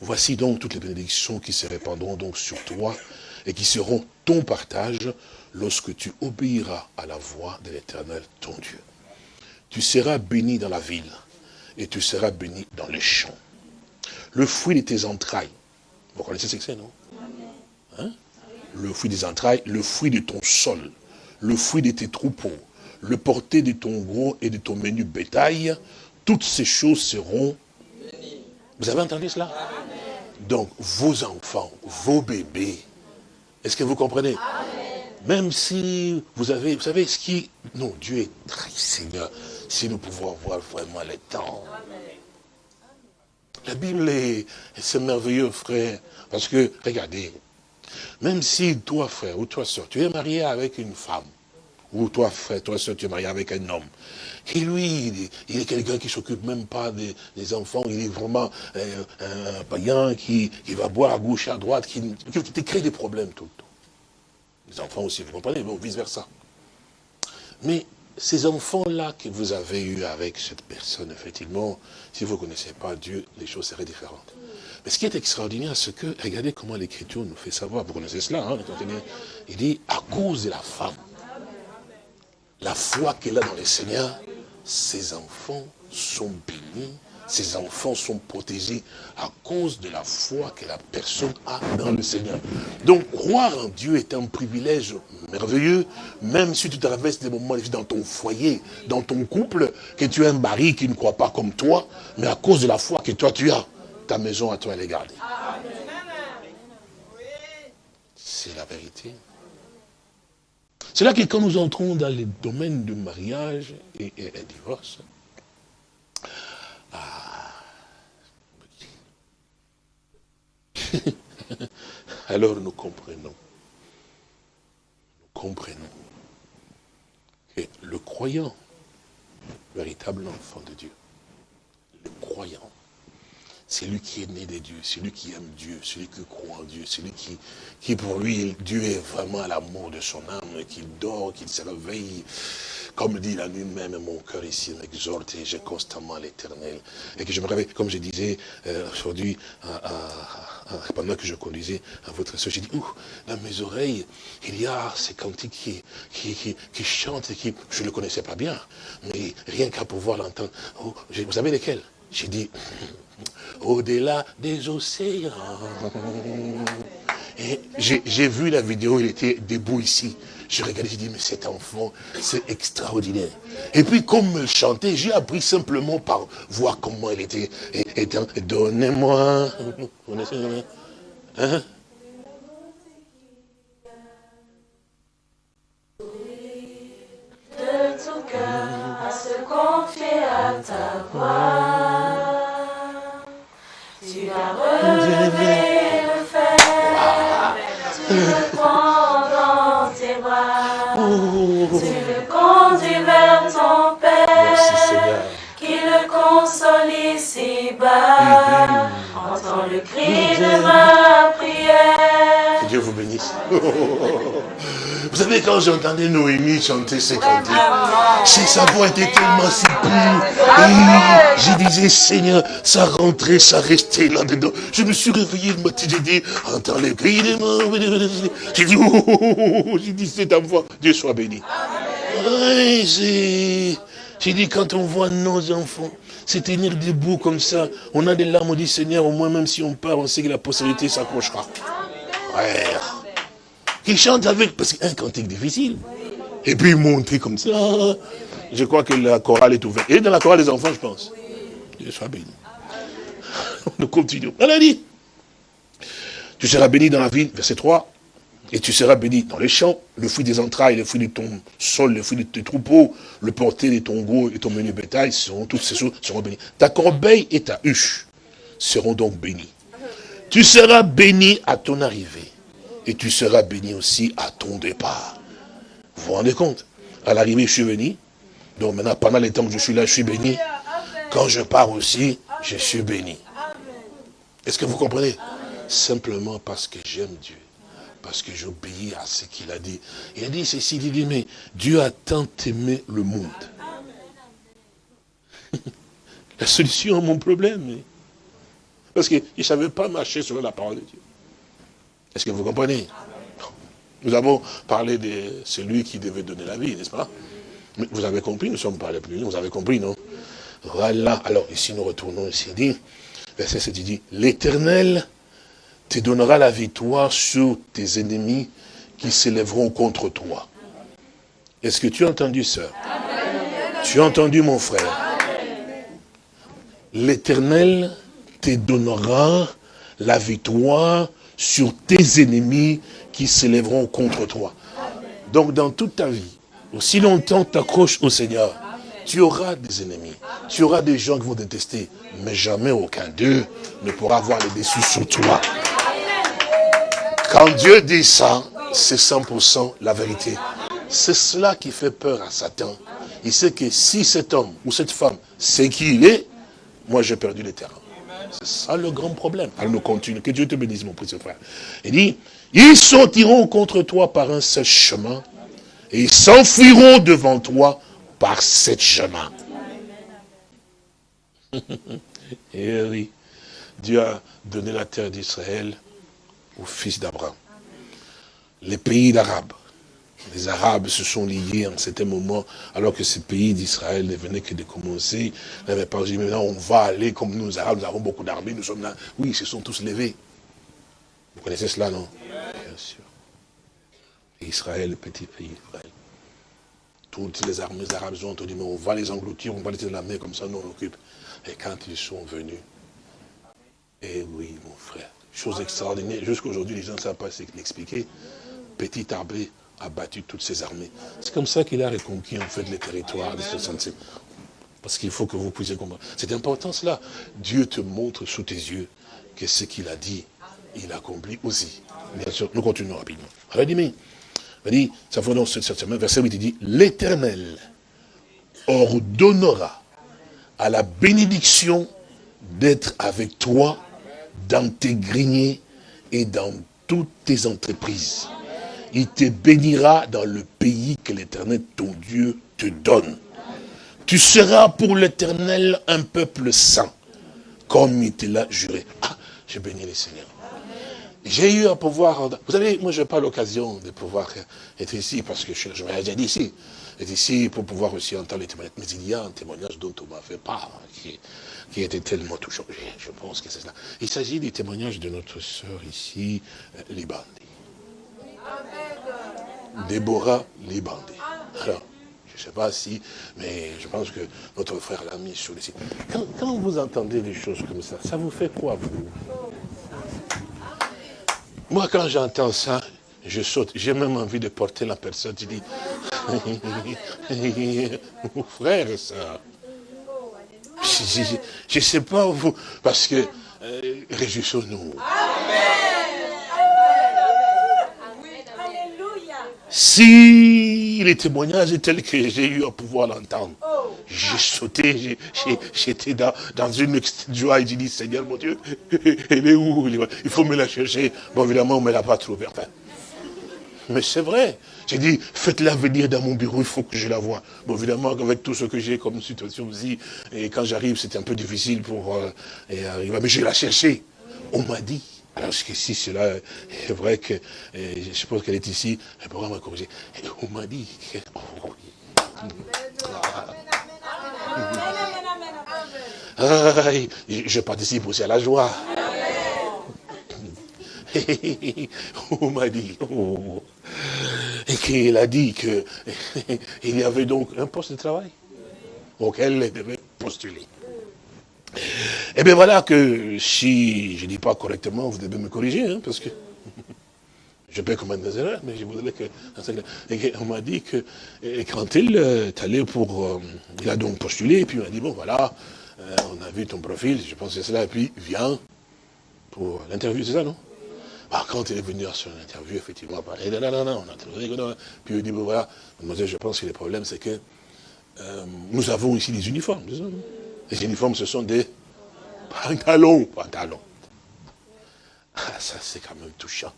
Voici donc toutes les bénédictions qui se répandront donc sur toi et qui seront ton partage lorsque tu obéiras à la voix de l'Éternel, ton Dieu. Tu seras béni dans la ville et tu seras béni dans les champs. Le fruit de tes entrailles, vous connaissez ce que c'est, non? Hein? Le fruit des entrailles, le fruit de ton sol, le fruit de tes troupeaux, le porté de ton gros et de ton menu bétail, toutes ces choses seront... Vous avez entendu cela? Donc, vos enfants, vos bébés, est-ce que vous comprenez? Même si vous avez, vous savez ce qui... Non, Dieu est très Seigneur, si nous pouvons avoir vraiment le temps. La Bible est, c'est merveilleux, frère, parce que, regardez, même si toi, frère, ou toi, soeur, tu es marié avec une femme, ou toi, frère, toi, soeur, tu es marié avec un homme. Et lui, il est, quelqu'un qui s'occupe même pas des, enfants. Il est vraiment euh, un païen qui, va boire à gauche, à droite, qui, te crée des problèmes tout le temps. Les enfants aussi, vous comprenez, bon, vice-versa. Mais ces enfants-là que vous avez eus avec cette personne, effectivement, si vous ne connaissez pas Dieu, les choses seraient différentes. Mais ce qui est extraordinaire, c'est que, regardez comment l'Écriture nous fait savoir, vous connaissez cela, hein, il dit, à cause de la femme, la foi qu'elle a dans le Seigneur, ses enfants sont bénis, ses enfants sont protégés à cause de la foi que la personne a dans le Seigneur. Donc, croire en Dieu est un privilège merveilleux, même si tu traverses des moments dans ton foyer, dans ton couple, que tu as un mari qui ne croit pas comme toi, mais à cause de la foi que toi tu as, ta maison à toi elle est gardée. C'est la vérité. C'est là que quand nous entrons dans les domaines du mariage et, et, et divorce, alors nous comprenons, nous comprenons que le croyant, véritable enfant de Dieu, le croyant, c'est lui qui est né de Dieu, c'est lui qui aime Dieu, celui qui croit en Dieu, celui qui, qui pour lui, Dieu est vraiment à l'amour de son âme, qu'il dort, qu'il se réveille. Comme dit la nuit même, mon cœur ici m'exhorte et j'ai constamment l'éternel. Et que je me réveille, comme je disais euh, aujourd'hui, pendant que je conduisais à votre soeur, j'ai dit, ouh, dans mes oreilles, il y a ces cantiques qui, qui, qui, qui chantent et qui, je ne le connaissais pas bien, mais rien qu'à pouvoir l'entendre. Oh, vous savez lesquels? J'ai dit, au-delà des océans. Et j'ai vu la vidéo, il était debout ici. Je regardais, j'ai dit, mais cet enfant, c'est extraordinaire. Et puis, comme il chantait, j'ai appris simplement par voir comment il était. Donnez-moi. Hein? Vous bénisse. Vous savez, quand j'entendais Noémie chanter ces cantiques, c'est sa voix était tellement si pure. Et je disais, Seigneur, ça rentrait, ça restait là-dedans. Je me suis réveillé le matin, j'ai dit, entends les cris de mon... J'ai dit, oh, oh, oh, oh, j'ai dit, c'est ta voix. Dieu soit béni. J'ai dit, quand on voit nos enfants se tenir debout comme ça, on a des larmes, on dit, Seigneur, au moins, même si on part, on sait que la postérité s'accrochera. Ouais. Qui chante avec, parce qu'un cantique difficile. Et puis monter comme ça. Je crois que la chorale est ouverte. Et dans la chorale des enfants, je pense. Dieu soit béni. Nous continuons. Elle a dit, tu seras béni dans la ville, verset 3, et tu seras béni dans les champs, le fruit des entrailles, le fruit de ton sol, le fruit de tes troupeaux, le porté de ton gros et ton menu bétail, seront, toutes ces choses seront bénies. Ta corbeille et ta huche seront donc bénies. Tu seras béni à ton arrivée, et tu seras béni aussi à ton départ. Vous vous rendez compte? À l'arrivée, je suis béni. Donc maintenant, pendant les temps que je suis là, je suis béni. Quand je pars aussi, je suis béni. Est-ce que vous comprenez? Simplement parce que j'aime Dieu. Parce que j'obéis à ce qu'il a dit. Il a dit ceci, il dit, mais Dieu a tant aimé le monde. La solution à mon problème. Parce qu'il ne savait pas marcher selon la parole de Dieu. Est-ce que vous comprenez? Nous avons parlé de celui qui devait donner la vie, n'est-ce pas? Vous avez compris, nous ne sommes pas les plus, vous avez compris, non? Voilà, alors ici nous retournons ici, dit, verset 7, il dit, l'éternel te donnera la victoire sur tes ennemis qui s'élèveront contre toi. Est-ce que tu as entendu, sœur? Tu as entendu, mon frère? L'éternel te donnera la victoire sur tes ennemis qui s'élèveront contre toi. Donc dans toute ta vie, aussi longtemps t'accroches au Seigneur, tu auras des ennemis, tu auras des gens qui vont te détester, mais jamais aucun d'eux ne pourra avoir le dessus sur toi. Quand Dieu dit ça, c'est 100% la vérité. C'est cela qui fait peur à Satan. Il sait que si cet homme ou cette femme sait qui il est, moi j'ai perdu le terrain. C'est ça le grand problème. Alors nous continuons. Que Dieu te bénisse, mon précieux frère. Il dit, ils sortiront contre toi par un seul chemin et ils s'enfuiront devant toi par sept chemins. et oui, Dieu a donné la terre d'Israël aux fils d'Abraham. Les pays d'Arabes, les Arabes se sont liés en certain moment, alors que ces pays d'Israël ne venaient que de commencer. Ils n'avaient pas dit, maintenant on va aller comme nous, les Arabes, nous avons beaucoup d'armées, nous sommes là. Oui, ils se sont tous levés. Vous connaissez cela, non? Bien sûr. Israël, petit pays Israël. Toutes les armées arabes ont dit, mais on va les engloutir, on va les la mer, comme ça nous on occupe. Et quand ils sont venus, eh oui, mon frère, chose extraordinaire, jusqu'aujourd'hui les gens ne savent pas l'expliquer. Petit arbre a battu toutes ses armées. C'est comme ça qu'il a reconquis en fait les territoires de 65. Parce qu'il faut que vous puissiez comprendre. C'est important cela. Dieu te montre sous tes yeux que ce qu'il a dit, il accomplit aussi. Bien sûr, nous continuons rapidement. Alors, il dit, ça fait dans ce verset 8, il dit, l'éternel ordonnera à la bénédiction d'être avec toi dans tes greniers et dans toutes tes entreprises. Il te bénira dans le pays que l'éternel, ton Dieu, te donne. Tu seras pour l'éternel un peuple saint, comme il te l'a juré. Ah, je bénis le Seigneur. J'ai eu à pouvoir, vous savez, moi je n'ai pas l'occasion de pouvoir être ici, parce que je, je m'ai déjà dit ici, ici pour pouvoir aussi entendre les témoignages. Mais il y a un témoignage dont on m'a fait part, qui, était tellement touchant. Je pense que c'est cela. Il s'agit du témoignage de notre sœur ici, euh, Libandé. Déborah Libandé. Je ne sais pas si, mais je pense que notre frère l'a mis sur le site. Quand, vous entendez des choses comme ça, ça vous fait quoi, vous? Moi, quand j'entends ça, je saute. J'ai même envie de porter la personne. Je dis, frère, ça. Je ne sais pas vous, parce que euh, réjouissons-nous. Si les témoignages tels que j'ai eu à pouvoir l'entendre, j'ai sauté, j'étais dans, dans une joie et j'ai dit, Seigneur mon Dieu, elle est où? Il faut me la chercher. Bon, évidemment, on ne me l'a pas trouvée. Mais c'est vrai. J'ai dit, faites-la venir dans mon bureau, il faut que je la voie. Bon, évidemment, avec tout ce que j'ai comme situation aussi, et quand j'arrive, c'était un peu difficile pour euh, arriver. Mais je la chercher. On m'a dit. Alors, si cela est vrai que, je suppose qu'elle est ici, elle pourra me corriger. Et on m'a dit je participe aussi à la joie. on m'a dit, et qu'il a dit qu'il y avait donc un poste de travail auquel elle devait postuler. Et eh bien voilà que si je ne dis pas correctement, vous devez me corriger, hein, parce que je peux commettre des erreurs, mais je voudrais que... Et on m'a dit que quand il est allé pour... Euh, il a donc postulé, et puis il m'a dit, bon voilà, euh, on a vu ton profil, je pense que c'est cela, et puis viens pour l'interview, c'est ça, non? Quand il est venu à son interview, effectivement, non, non, non, on a trouvé que non. Puis il dit, bon, voilà, je pense que le problème, c'est que euh, nous avons ici des uniformes. Les uniformes, ce sont des pantalons, pantalons. Ah, ça, c'est quand même touchant.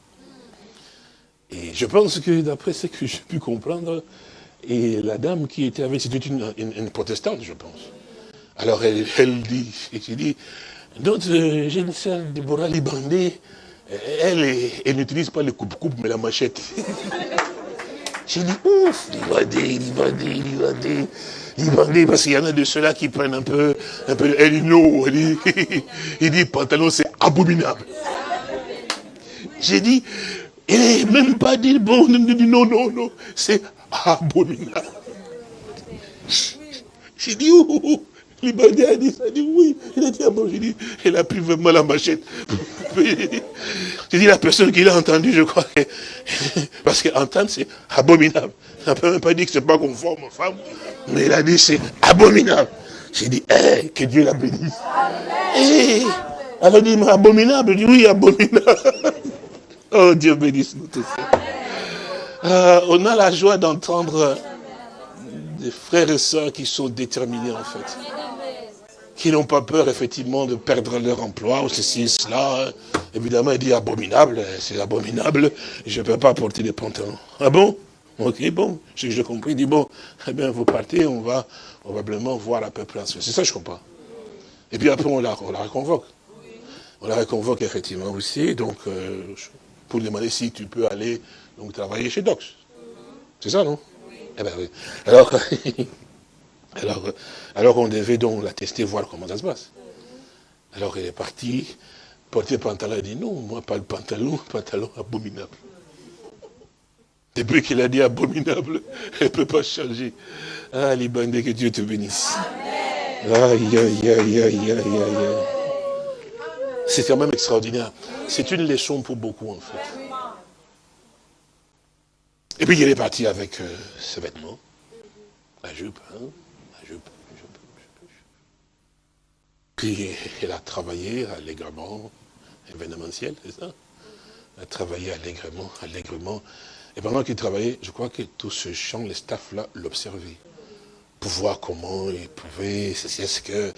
Et je pense que, d'après ce que j'ai pu comprendre, et la dame qui était avec, c'était une, protestante, je pense. Alors, elle, elle dit, j'ai dit, notre jeune sœur Déborah Libandé, elle, elle n'utilise pas le coupe-coupe, mais la machette. J'ai dit, ouf, dire, il dire, parce qu'il y en a de ceux-là qui prennent un peu, un peu, elle dit dit, il dit, pantalon, c'est abominable. J'ai dit, il n'est même pas dit, bon, non, non, non, c'est abominable. J'ai dit, ouh, Libandé a dit ça, a dit oui. Il a dit, ah bon, j'ai dit, il a pris vraiment la machette. J'ai dit, la personne qui l'a entendu, je crois que, parce qu'entendre, c'est abominable. Il n'a même pas dit que c'est pas conforme aux femmes, mais il a dit, c'est abominable. J'ai dit, eh, que Dieu la bénisse. Eh, elle a dit, mais abominable. J'ai dit, oui, abominable. oh, Dieu bénisse nous tous. Euh, on a la joie d'entendre des frères et sœurs qui sont déterminés, en fait qui n'ont pas peur, effectivement, de perdre leur emploi, ou ceci, cela. Évidemment, il dit abominable, c'est abominable, je ne peux pas porter des pantalons. Ah bon? Ok, bon, j'ai compris, il dit bon, eh bien, vous partez, on va probablement voir à peu près. C'est ça, je comprends. Et puis après, on la, on la reconvoque. On la reconvoque, effectivement, aussi, donc, euh, pour demander si tu peux aller donc, travailler chez Docs. C'est ça, non? Eh oui. Alors, on devait donc la tester, voir comment ça se passe. Alors elle est partie, porter pantalon, elle dit non, moi pas le pantalon, pantalon abominable. Depuis qu'il a dit abominable, elle ne peut pas changer. Ah, les bandits, que Dieu te bénisse. Aïe, aïe, aïe, aïe, aïe, aïe. C'est quand même extraordinaire. C'est une leçon pour beaucoup, en fait. Et puis il est parti avec euh, ses vêtements, la jupe, hein, la jupe, la jupe, la jupe. Puis il a travaillé allègrement, événementiel, c'est ça? Elle a travaillé allègrement, allègrement. Et pendant qu'il travaillait, je crois que tout ce champ, les staffs-là l'observaient. Pour voir comment il pouvait, c'est ce que...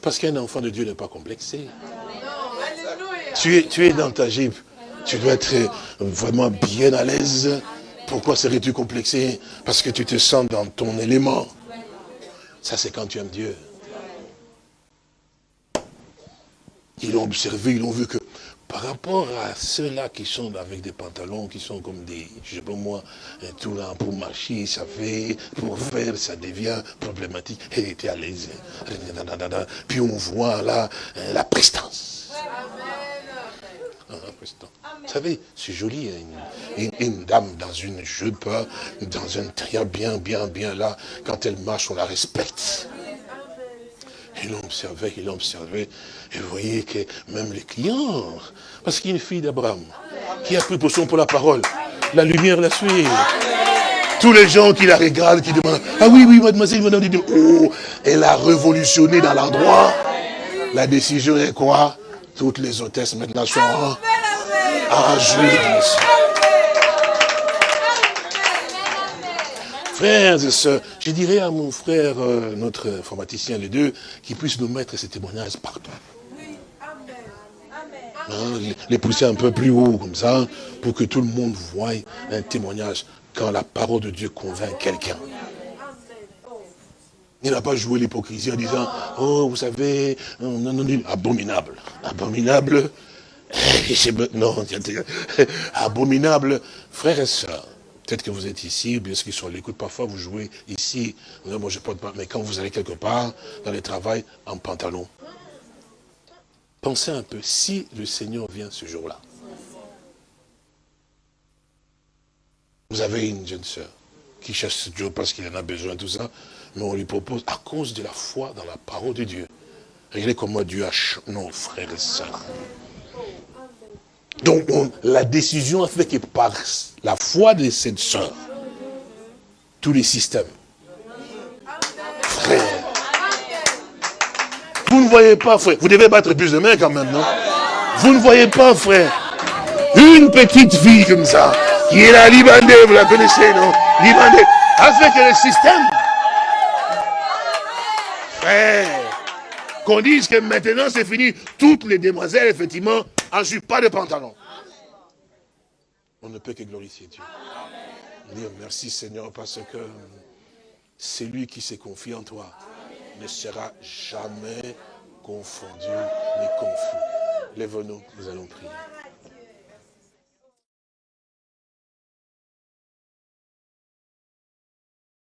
Parce qu'un enfant de Dieu n'est pas complexé. Tu es, tu es dans ta Jeep. Tu dois être vraiment bien à l'aise. Pourquoi serais-tu complexé Parce que tu te sens dans ton élément. Ça, c'est quand tu aimes Dieu. Ils l'ont observé, ils l'ont vu que par rapport à ceux-là qui sont avec des pantalons, qui sont comme des, je sais pas moi, tout là, pour marcher, ça fait, pour faire, ça devient problématique. Elle était à l'aise. Puis on voit là la prestance. Vous savez, c'est joli, hein, une, dame dans une jupe, dans un très bien, bien, bien là, quand elle marche, on la respecte. Il observé, il observé. Et vous voyez que même les clients, parce qu'il y a une fille d'Abraham qui a pris potion pour la parole. La lumière la suit. Tous les gens qui la regardent, qui demandent, ah oui, oui, mademoiselle, madame, oh, elle a révolutionné dans l'endroit. La décision est quoi? Toutes les hôtesses maintenant sont en, en Frères et sœurs, je dirais à mon frère, euh, notre informaticien, les deux, qu'il puisse nous mettre ces témoignages partout. Hein, les pousser un peu plus haut comme ça, pour que tout le monde voie un témoignage quand la parole de Dieu convainc quelqu'un. Il n'a pas joué l'hypocrisie en disant, oh, vous savez, non, non, abominable, abominable, non, abominable, frères et sœurs, peut-être que vous êtes ici, bien sûr qu'ils sont à l'écoute, parfois vous jouez ici, non, moi je porte pas, mais quand vous allez quelque part, dans le travail, en pantalon, Pensez un peu, si le Seigneur vient ce jour-là, vous avez une jeune sœur qui cherche Dieu parce qu'il en a besoin, tout ça, mais on lui propose, à cause de la foi dans la parole de Dieu, regardez comment Dieu a nos frères et sœurs. Donc la décision a fait que par la foi de cette sœur, tous les systèmes, frères, vous ne voyez pas, frère. Vous devez battre plus de mains quand même, non? Vous ne voyez pas, frère. Une petite fille comme ça, qui est la Libandée, vous la connaissez, non? Libandée, avec le système. Qu'on dise que maintenant c'est fini, toutes les demoiselles, effectivement, en jupe, pas de pantalon. On ne peut que glorifier Dieu. Dire merci Seigneur parce que c'est lui qui s'est confié en toi ne sera jamais confondu ni confus. Lève-nous, nous allons prier.